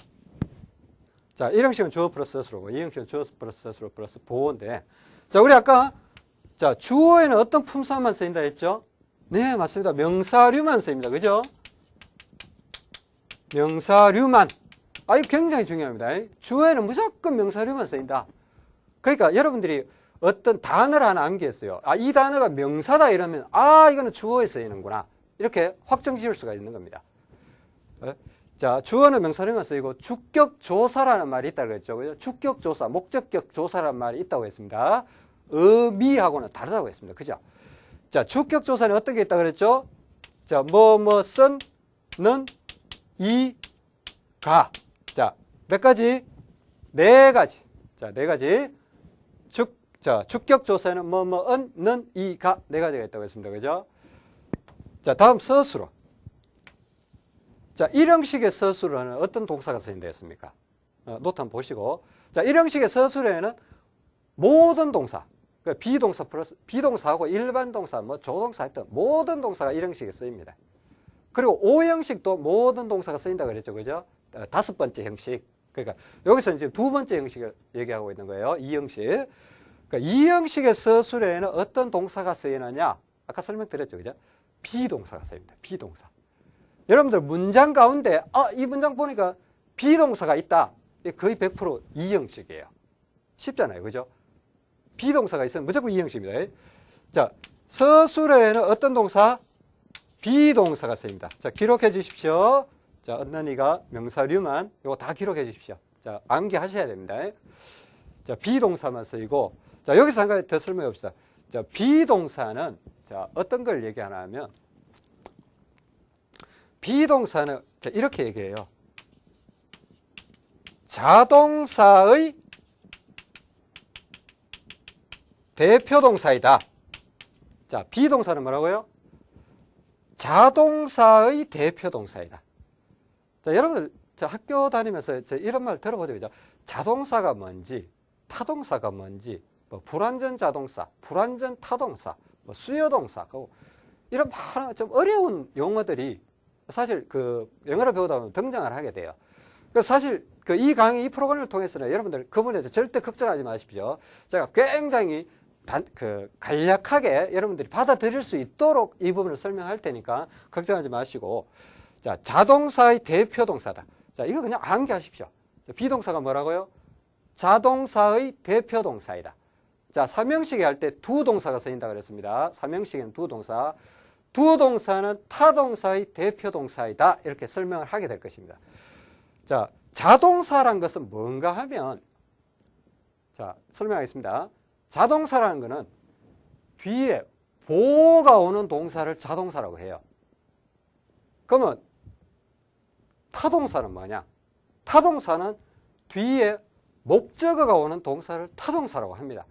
자, 1형식은 주어 플러스 서술어고 2형식은 주어 플러스 서술어 플러스 보어인데 자, 우리 아까 자, 주어에는 어떤 품사만 쓰인다 했죠? 네, 맞습니다. 명사류만 쓰입니다. 그죠? 명사류만. 아, 이거 굉장히 중요합니다. 주어에는 무조건 명사류만 쓰인다. 그러니까 여러분들이 어떤 단어를 하나 암기했어요. 아, 이 단어가 명사다 이러면, 아, 이거는 주어에 쓰이는구나. 이렇게 확정 지을 수가 있는 겁니다. 어? 자, 주어는 명사류만 쓰이고, 주격조사라는 말이 있다고 그랬죠. 그죠? 주격조사, 목적격 조사라는 말이 있다고 했습니다. 의미하고는 다르다고 했습니다. 그죠? 자, 주격조사는 어떤 게 있다고 그랬죠? 자, 뭐, 뭐, 쓴, 는, 이, 가. 자, 몇 가지? 네 가지. 자, 네 가지. 주, 자, 주격 조사는 뭐, 뭐, 은, 는, 이, 가. 네 가지가 있다고 했습니다. 그죠? 자, 다음 서술어. 자, 일형식의 서술어는 어떤 동사가 쓰인다 했습니까? 어, 노트 한번 보시고. 자, 일형식의 서술어에는 모든 동사, 그러니까 비동사 플러스 비동사하고 일반 동사, 뭐 조동사 했던 모든 동사가 일형식에 쓰입니다. 그리고 오형식도 모든 동사가 쓰인다 그랬죠. 그죠? 어, 다섯 번째 형식. 그러니까 여기서 이제 두 번째 형식을 얘기하고 있는 거예요. 이 형식. 그러니까 이 형식의 서술에는 어떤 동사가 쓰이느냐? 아까 설명드렸죠. 그죠? 비동사가 쓰입니다. 비동사. 여러분들 문장 가운데 아, 이 문장 보니까 비동사가 있다. 거의 100% 이 형식이에요. 쉽잖아요. 그죠? 비동사가 있으면 무조건 이 형식입니다. 자, 서술에는 어떤 동사? 비동사가 쓰입니다. 자, 기록해 주십시오. 자, 언난이가 명사류만 이거 다 기록해 주십시오. 자, 암기하셔야 됩니다. 자, 비동사만 쓰이고 자, 여기서 한 가지 더 설명해 봅시다. 자, 비동사는 자, 어떤 걸 얘기하나 하면 비동사는 자, 이렇게 얘기해요. 자동사의 대표 동사이다. 자, 비동사는 뭐라고요? 자동사의 대표 동사이다. 자, 여러분들 저 학교 다니면서 저 이런 말 들어보죠. 그죠? 자동사가 뭔지, 타동사가 뭔지, 뭐 불완전 자동사, 불완전 타동사, 뭐 수요동사, 이런 많은 좀 어려운 용어들이 사실 그 영어를 배우다 보면 등장을 하게 돼요. 그 사실 그 이 강의 이 프로그램을 통해서는 여러분들 그분에 절대 걱정하지 마십시오. 제가 굉장히 단, 그 간략하게 여러분들이 받아들일 수 있도록 이 부분을 설명할 테니까 걱정하지 마시고 자 자동사의 대표 동사다. 자 이거 그냥 암기하십시오. 비동사가 뭐라고요? 자동사의 대표 동사이다. 자 삼형식에 할 때 두 동사가 쓰인다 그랬습니다. 삼형식에는 두 동사. 두 동사는 타 동사의 대표 동사이다. 이렇게 설명을 하게 될 것입니다. 자, 자동사란 것은 뭔가 하면 자, 설명하겠습니다. 자동사라는 것은 뒤에 보호가 오는 동사를 자동사라고 해요. 그러면 타동사는 뭐냐? 타동사는 뒤에 목적어가 오는 동사를 타동사라고 합니다.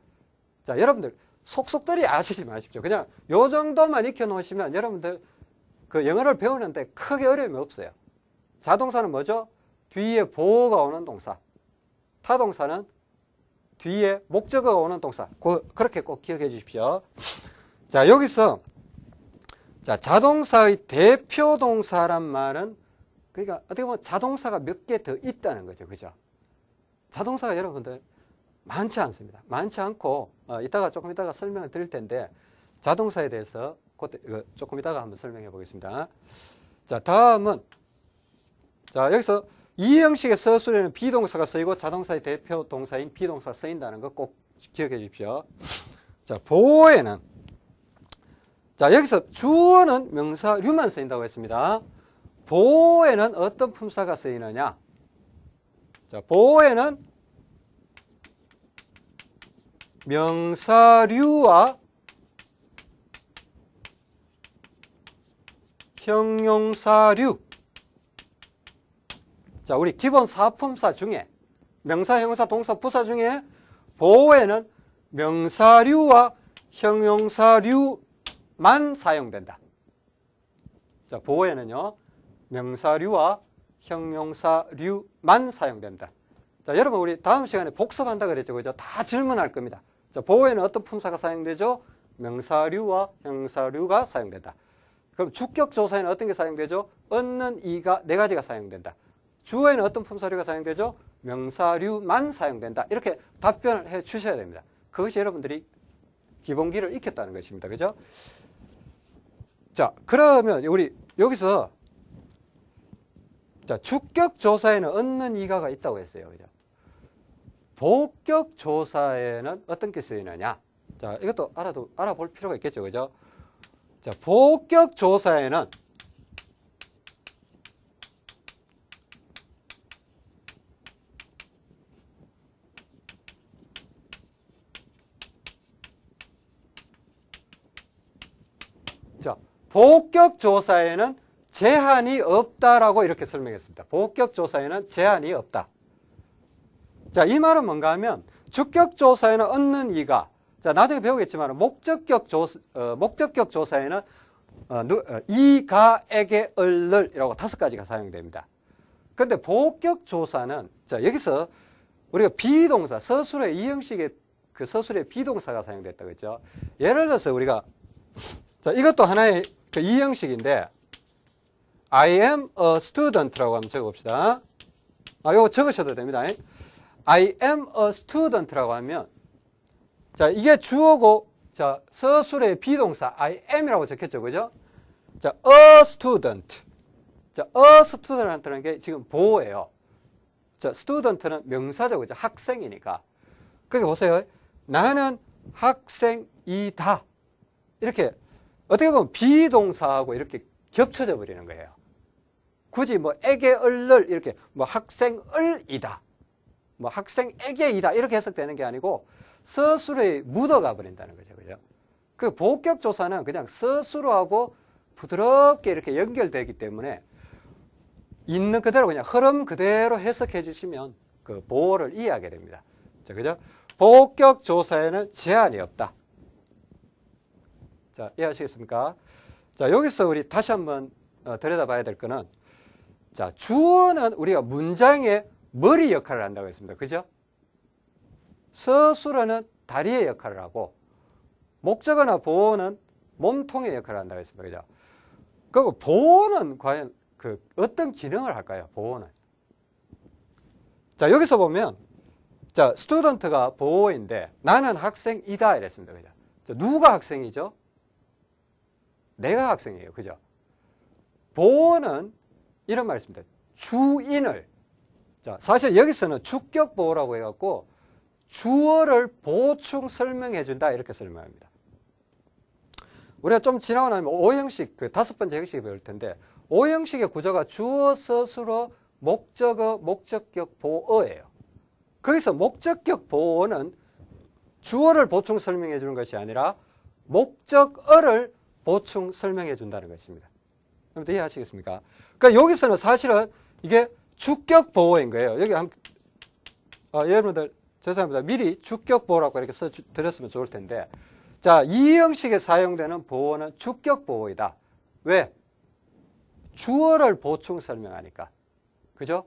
자, 여러분들 속속들이 아시지 마십시오. 그냥 요 정도만 익혀 놓으시면 여러분들 그 영어를 배우는데 크게 어려움이 없어요. 자동사는 뭐죠? 뒤에 보호가 오는 동사. 타동사는 뒤에 목적어가 오는 동사. 그, 그렇게 꼭 기억해 주십시오. 자, 여기서 자, 자동사의 대표 동사란 말은 그러니까 어떻게 보면 자동사가 몇 개 더 있다는 거죠. 그죠? 자동사가 여러분들 많지 않습니다. 많지 않고 어, 이따가 조금 이따가 설명을 드릴 텐데 자동사에 대해서 그때, 조금 이따가 한번 설명해 보겠습니다. 자, 다음은 자, 여기서 이 형식의 서술에는 비동사가 쓰이고 자동사의 대표 동사인 비동사가 쓰인다는 거 꼭 기억해 주십시오. 자, 보호에는 자, 여기서 주어는 명사 류만 쓰인다고 했습니다. 보호에는 어떤 품사가 쓰이느냐? 자, 보호에는 명사류와 형용사류 자, 우리 기본 사품사 중에 명사, 형사, 동사, 부사 중에 보호에는 명사류와 형용사류만 사용된다. 자, 보호에는요. 명사류와 형용사류만 사용된다. 자, 여러분 우리 다음 시간에 복습한다 그랬죠. 그죠? 다 질문할 겁니다. 자, 보호에는 어떤 품사가 사용되죠? 명사류와 형사류가 사용된다. 그럼 주격 조사에는 어떤 게 사용되죠? 얻는 이가 네 가지가 사용된다. 주어에는 어떤 품사류가 사용되죠? 명사류만 사용된다. 이렇게 답변을 해 주셔야 됩니다. 그것이 여러분들이 기본기를 익혔다는 것입니다. 그죠? 자, 그러면 우리 여기서 자, 주격 조사에는 얻는 이가가 있다고 했어요. 그죠? 복격 조사에는 어떤 게 쓰이느냐? 자, 이것도 알아도 알아볼 필요가 있겠죠. 그죠? 자, 복격 조사에는 자, 복격 조사에는 제한이 없다라고 이렇게 설명했습니다. 복격 조사에는 제한이 없다. 자, 이 말은 뭔가 하면 주격 조사에는 얻는 이가 자, 나중에 배우겠지만 목적격 조사 어, 목적격 조사에는 어, 누, 어, 이가에게 을을이라고 다섯 가지가 사용됩니다. 근데 복격 조사는 자, 여기서 우리가 비동사 서술의 이 형식의 그 서술의 비동사가 사용됐다 그랬죠. 예를 들어서 우리가 자, 이것도 하나의 그 이 형식인데 I am a student라고 한번 적어봅시다. 아, 요거 적으셔도 됩니다. I am a student라고 하면 자, 이게 주어고 자, 서술의 비동사 I am이라고 적혔죠. 그죠? 자, a student. 자, a student라는 게 지금 보호예요. 자, student는 명사죠. 그죠? 학생이니까. 그게 보세요. 나는 학생이다. 이렇게 어떻게 보면 비동사하고 이렇게 겹쳐져 버리는 거예요. 굳이 뭐 에게 을을 이렇게 뭐 학생을이다. 뭐 학생에게이다. 이렇게 해석되는 게 아니고 서술에 묻어가 버린다는 거죠. 그죠? 그 복격 조사는 그냥 서술하고 부드럽게 이렇게 연결되기 때문에 있는 그대로 그냥 흐름 그대로 해석해 주시면 그 보호를 이해하게 됩니다. 자, 그죠? 복격 조사에는 제한이 없다. 자, 이해하시겠습니까? 자, 여기서 우리 다시 한번 어, 들여다봐야 될 거는 자, 주어는 우리가 문장의 머리 역할을 한다고 했습니다. 그죠? 서술어는 다리의 역할을 하고 목적어나 보어는 몸통의 역할을 한다고 했습니다. 그죠? 그리고 보어는 과연 그 어떤 기능을 할까요? 보어는. 자, 여기서 보면 자, 스튜던트가 보어인데 나는 학생이다 이랬습니다. 그죠? 자, 누가 학생이죠? 내가 학생이에요. 그죠? 보어는 이런 말이 있습니다. 주인을 자, 사실 여기서는 주격 보호라고 해갖고 주어를 보충 설명해 준다 이렇게 설명합니다. 우리가 좀 지나고 나면 오형식 그 다섯 번째 형식을 배울 텐데 오형식의 구조가 주어 서술어 목적어 목적격 보어예요. 거기서 목적격 보어는 주어를 보충 설명해 주는 것이 아니라 목적어를 보충 설명해 준다는 것입니다. 여러분 이해하시겠습니까? 그러니까 여기서는 사실은 이게 주격 보호인 거예요. 여기 한, 어, 여러분들 죄송합니다. 미리 주격 보호라고 이렇게 써드렸으면 좋을 텐데 자, 이 형식에 사용되는 보호는 주격 보호이다. 왜? 주어를 보충 설명하니까. 그죠?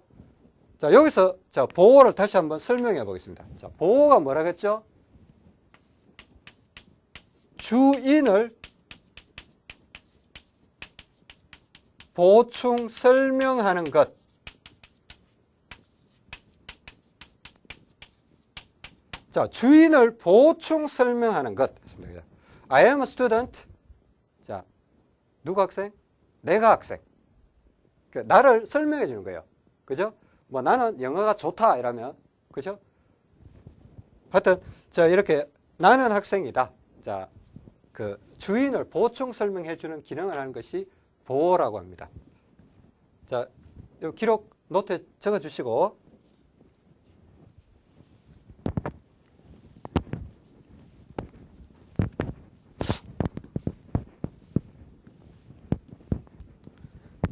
자, 여기서 자, 보호를 다시 한번 설명해 보겠습니다. 자, 보호가 뭐라 그랬죠? 주인을 보충 설명하는 것. 자, 주인을 보충 설명하는 것. I am a student. 자, 누가 학생? 내가 학생. 그 나를 설명해 주는 거예요. 그죠? 뭐 나는 영어가 좋다 이러면 그죠? 하여튼 자, 이렇게 나는 학생이다. 자, 그 주인을 보충 설명해 주는 기능을 하는 것이 보호라고 합니다. 자, 요 기록 노트에 적어 주시고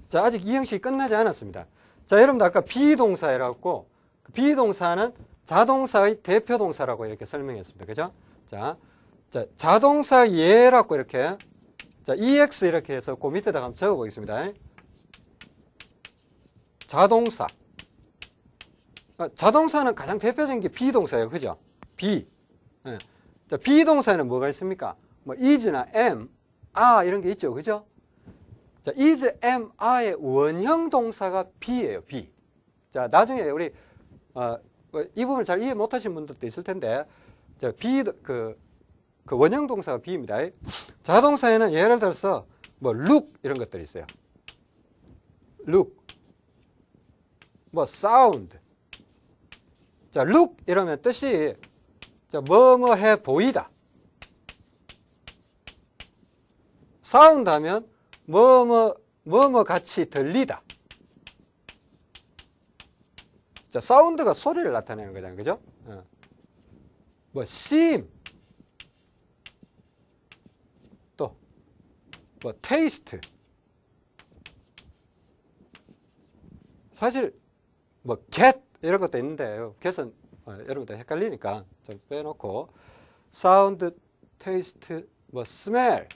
자, 아직 이 형식이 끝나지 않았습니다. 자, 여러분들 아까 비동사라고 비동사는 자동사의 대표 동사라고 이렇게 설명했습니다. 그죠? 자, 자 자동사 예라고 이렇게 자, EX 이렇게 해서 그 밑에다가 한번 적어 보겠습니다. 자동사. 아, 자동사는 가장 대표적인 게 비동사예요. 그죠? 비. 예. 자, 비동사에는 뭐가 있습니까? 뭐 is나 am, are 이런 게 있죠. 그죠? 자, is, am, are의 원형 동사가 be예요. be. 자, 나중에 우리 어, 뭐이 부분을 잘 이해 못하신 분들도 있을 텐데, 자, be 그 그 원형 동사가 B입니다. 자동사에는 예를 들어서 뭐 look 이런 것들이 있어요. look 뭐 sound 자 look 이러면 뜻이 자, 뭐뭐 해 보이다. sound 하면 뭐뭐 뭐뭐 같이 들리다. 자, 사운드가 소리를 나타내는 거잖아요. 그죠? 어. 뭐, seem. 또, 뭐, taste. 사실, 뭐, get. 이런 것도 있는데, get은 어, 여러분들 헷갈리니까 좀 빼놓고, sound, taste, 뭐, smell.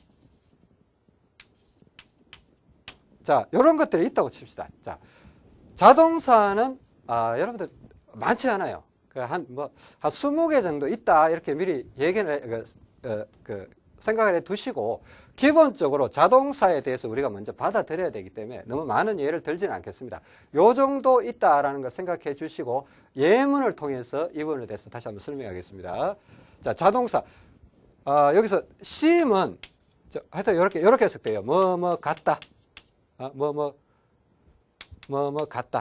자, 이런 것들이 있다고 칩시다. 자, 자동사는 아, 여러분들 많지 않아요. 그 한, 뭐, 한 20개 정도 있다. 이렇게 미리 얘기를, 그, 어, 그, 생각을 해 두시고, 기본적으로 자동사에 대해서 우리가 먼저 받아들여야 되기 때문에 너무 많은 예를 들지는 않겠습니다. 요 정도 있다라는 걸 생각해 주시고, 예문을 통해서 이 부분에 대해서 다시 한번 설명하겠습니다. 자, 자동사. 아, 여기서 seem은, 저, 하여튼 이렇게, 이렇게 해석돼요. 뭐, 뭐, 같다. 아, 뭐, 뭐, 뭐, 뭐, 같다.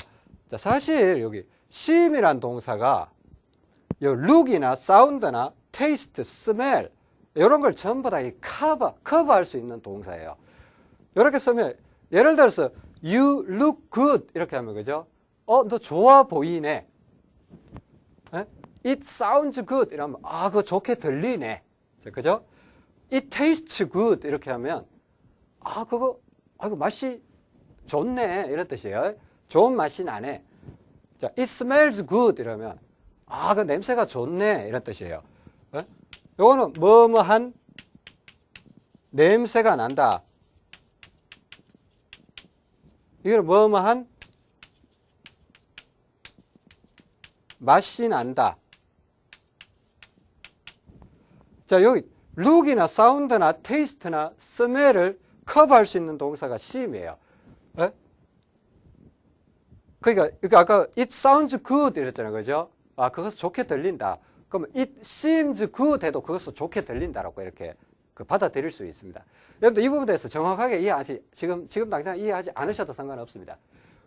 자, 사실 여기 seem이란 동사가 요 look이나 sound나 taste, smell 이런 걸 전부 다 이 커버, 커버할 수 있는 동사예요. 이렇게 쓰면 예를 들어서 you look good 이렇게 하면 그죠? 어, 너 좋아 보이네. 에? It sounds good 이러면 아, 그거 좋게 들리네. 자, 그죠? It tastes good 이렇게 하면 아, 그거 아, 그 맛이 좋네 이런 뜻이에요. 좋은 맛이 나네. 자, it smells good 이러면 아, 그 냄새가 좋네 이런 뜻이에요. 어? 요거는 뭐뭐한 냄새가 난다. 이거는 뭐뭐한 맛이 난다. 자, 여기 룩이나 사운드나 테이스트나 스멜을 커버할 수 있는 동사가 seem이에요. 에? 그러니까, 아까 it sounds good 이랬잖아요. 그죠? 아, 그것은 좋게 들린다. 그러면 it seems good 해도 그것은 좋게 들린다라고 이렇게 그 받아들일 수 있습니다. 여러분들 이 부분에 대해서 정확하게 이해하지, 지금, 지금 당장 이해하지 않으셔도 상관없습니다.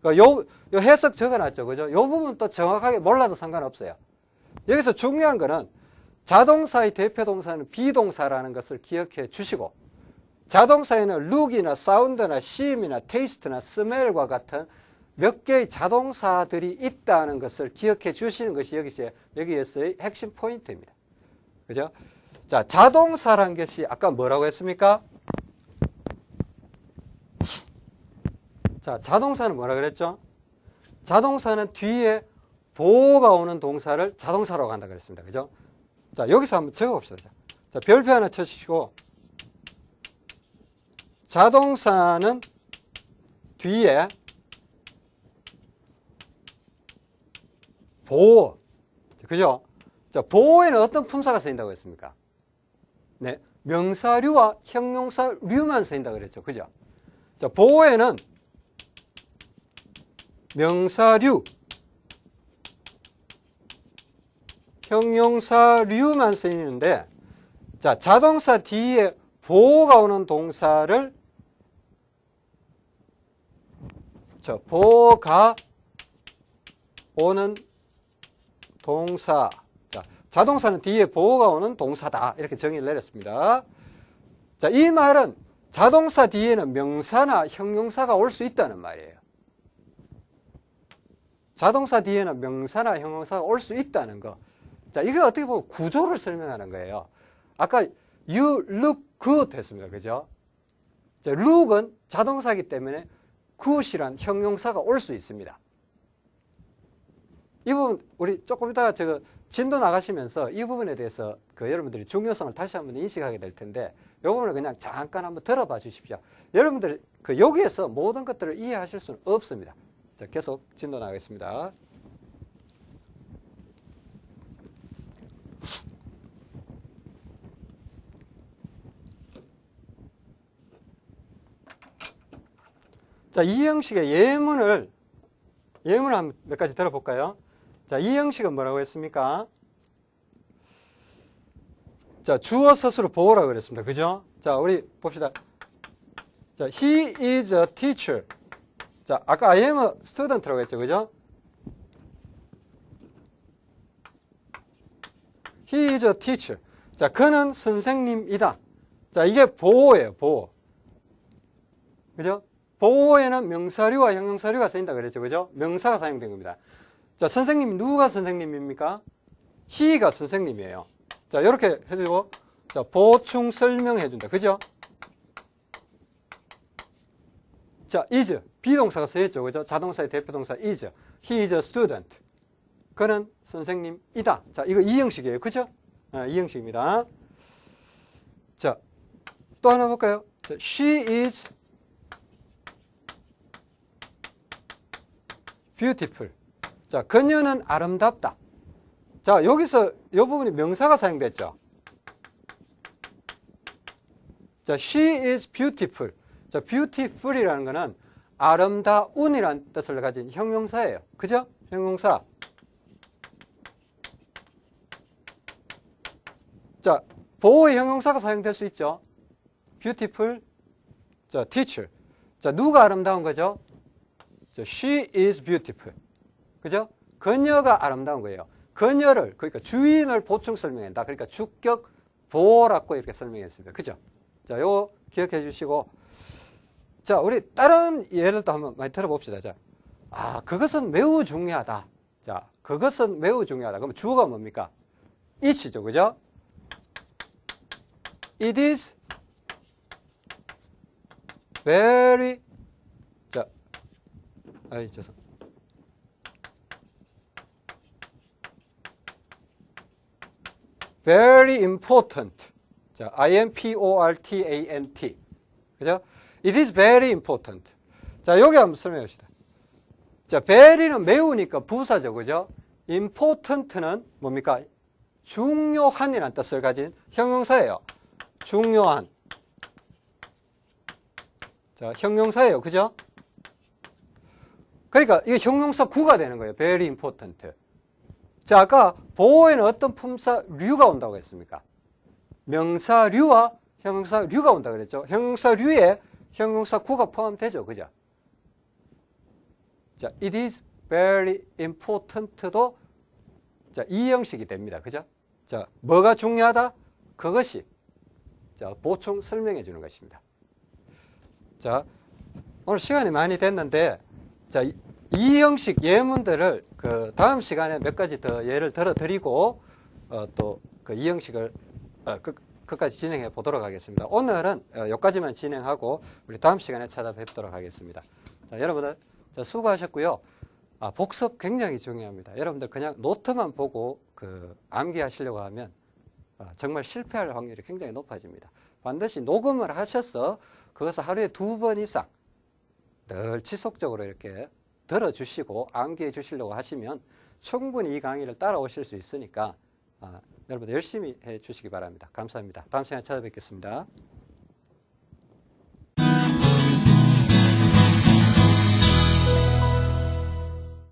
그러니까 요, 요 해석 적어놨죠. 그죠? 요 부분 또 정확하게 몰라도 상관없어요. 여기서 중요한 거는 자동사의 대표 동사는 비동사라는 것을 기억해 주시고 자동사에는 룩이나 사운드나 심이나 테이스트나 스멜과 같은 몇 개의 자동사들이 있다는 것을 기억해 주시는 것이 여기서, 여기에서의 핵심 포인트입니다. 그죠? 자, 자동사란 것이 아까 뭐라고 했습니까? 자, 자동사는 뭐라 그랬죠? 자동사는 뒤에 보호가 오는 동사를 자동사라고 한다 그랬습니다. 그죠? 자, 여기서 한번 적어 봅시다. 자, 자 별표 하나 쳐주시고, 자동사는 뒤에 보호. 그죠? 자, 보호에는 어떤 품사가 쓰인다고 했습니까? 네. 명사류와 형용사류만 쓰인다고 그랬죠. 그죠? 자, 보호에는 명사류, 형용사류만 쓰이는데, 자, 자동사 뒤에 보호가 오는 동사를, 저, 보호가 오는 동사. 자, 자동사는 뒤에 보호가 오는 동사다. 이렇게 정의를 내렸습니다. 자, 이 말은 자동사 뒤에는 명사나 형용사가 올 수 있다는 말이에요. 자동사 뒤에는 명사나 형용사가 올 수 있다는 거. 자, 이게 어떻게 보면 구조를 설명하는 거예요. 아까 you look good 했습니다. 그죠? 자, look은 자동사이기 때문에 good이란 형용사가 올 수 있습니다. 이 부분 우리 조금 이따가 저 진도 나가시면서 이 부분에 대해서 그 여러분들이 중요성을 다시 한번 인식하게 될 텐데 이 부분을 그냥 잠깐 한번 들어봐 주십시오. 여러분들 그 여기에서 모든 것들을 이해하실 수는 없습니다. 자, 계속 진도 나가겠습니다. 자, 이 형식의 예문을 예문을 한 몇 가지 들어볼까요? 자, 이 형식은 뭐라고 했습니까? 자, 주어 서술을 보호라 그랬습니다. 그죠? 자, 우리 봅시다. 자, he is a teacher. 자, 아까 I am a student라고 했죠. 그죠? He is a teacher. 자, 그는 선생님이다. 자, 이게 보호예요, 보호. 그죠? 보호에는 명사류와 형용사류가 쓰인다 그랬죠. 그죠? 명사가 사용된 겁니다. 자, 선생님, 누가 선생님입니까? he가 선생님이에요. 자, 이렇게 해주고, 자, 보충 설명해준다. 그죠? 자, is. 비동사가 쓰였죠. 그죠? 자동사의 대표동사 is. He is a student. 그는 선생님이다. 자, 이거 이 형식이에요. 그죠? 아, 이 형식입니다. 자, 또 하나 볼까요? 자, she is beautiful. 자, 그녀는 아름답다. 자, 여기서 이 부분이 명사가 사용됐죠. 자, she is beautiful. 자, beautiful이라는 거는 아름다운이라는 뜻을 가진 형용사예요. 그죠? 형용사. 자, 보호의 형용사가 사용될 수 있죠. beautiful. 자, teacher. 자, 누가 아름다운 거죠? 자, she is beautiful. 그죠? 그녀가 아름다운 거예요. 그녀를, 그러니까 주인을 보충 설명한다. 그러니까 주격 보호라고 이렇게 설명했습니다. 그죠? 자, 요거 기억해 주시고. 자, 우리 다른 예를 또 한번 많이 들어봅시다. 자, 아, 그것은 매우 중요하다. 자, 그것은 매우 중요하다. 그럼 주어가 뭡니까? it죠. 그죠? It is very 자, 아이 죄송. Very important. 자, I M P O R T A N T. 그죠? It is very important. 자, 여기 한번 설명해 봅시다. 자, very는 매우니까 부사죠. 그죠? important는 뭡니까? 중요한이라는 뜻을 가진 형용사예요. 중요한. 자, 형용사예요. 그죠? 그러니까 이게 형용사 구가 되는 거예요. very important. 자, 아까 보호에는 어떤 품사류가 온다고 했습니까? 명사류와 형용사류가 온다 그랬죠. 형용사류에 형용사 구가 포함되죠. 그죠? 자, it is very important도 자, 이 형식이 됩니다. 그죠? 자, 뭐가 중요하다? 그것이 자, 보충 설명해 주는 것입니다. 자, 오늘 시간이 많이 됐는데 자, 이, 이 형식 예문들을 그 다음 시간에 몇 가지 더 예를 들어 드리고 어, 또그 이 형식을 어, 끝, 끝까지 진행해 보도록 하겠습니다. 오늘은 어, 여기까지만 진행하고 우리 다음 시간에 찾아뵙도록 하겠습니다. 자, 여러분들 자, 수고하셨고요. 아, 복습 굉장히 중요합니다. 여러분들 그냥 노트만 보고 그 암기하시려고 하면 아, 정말 실패할 확률이 굉장히 높아집니다. 반드시 녹음을 하셔서 그것을 하루에 두 번 이상 늘 지속적으로 이렇게 들어주시고 암기해 주시려고 하시면 충분히 이 강의를 따라오실 수 있으니까 아, 여러분 열심히 해 주시기 바랍니다. 감사합니다. 다음 시간에 찾아뵙겠습니다.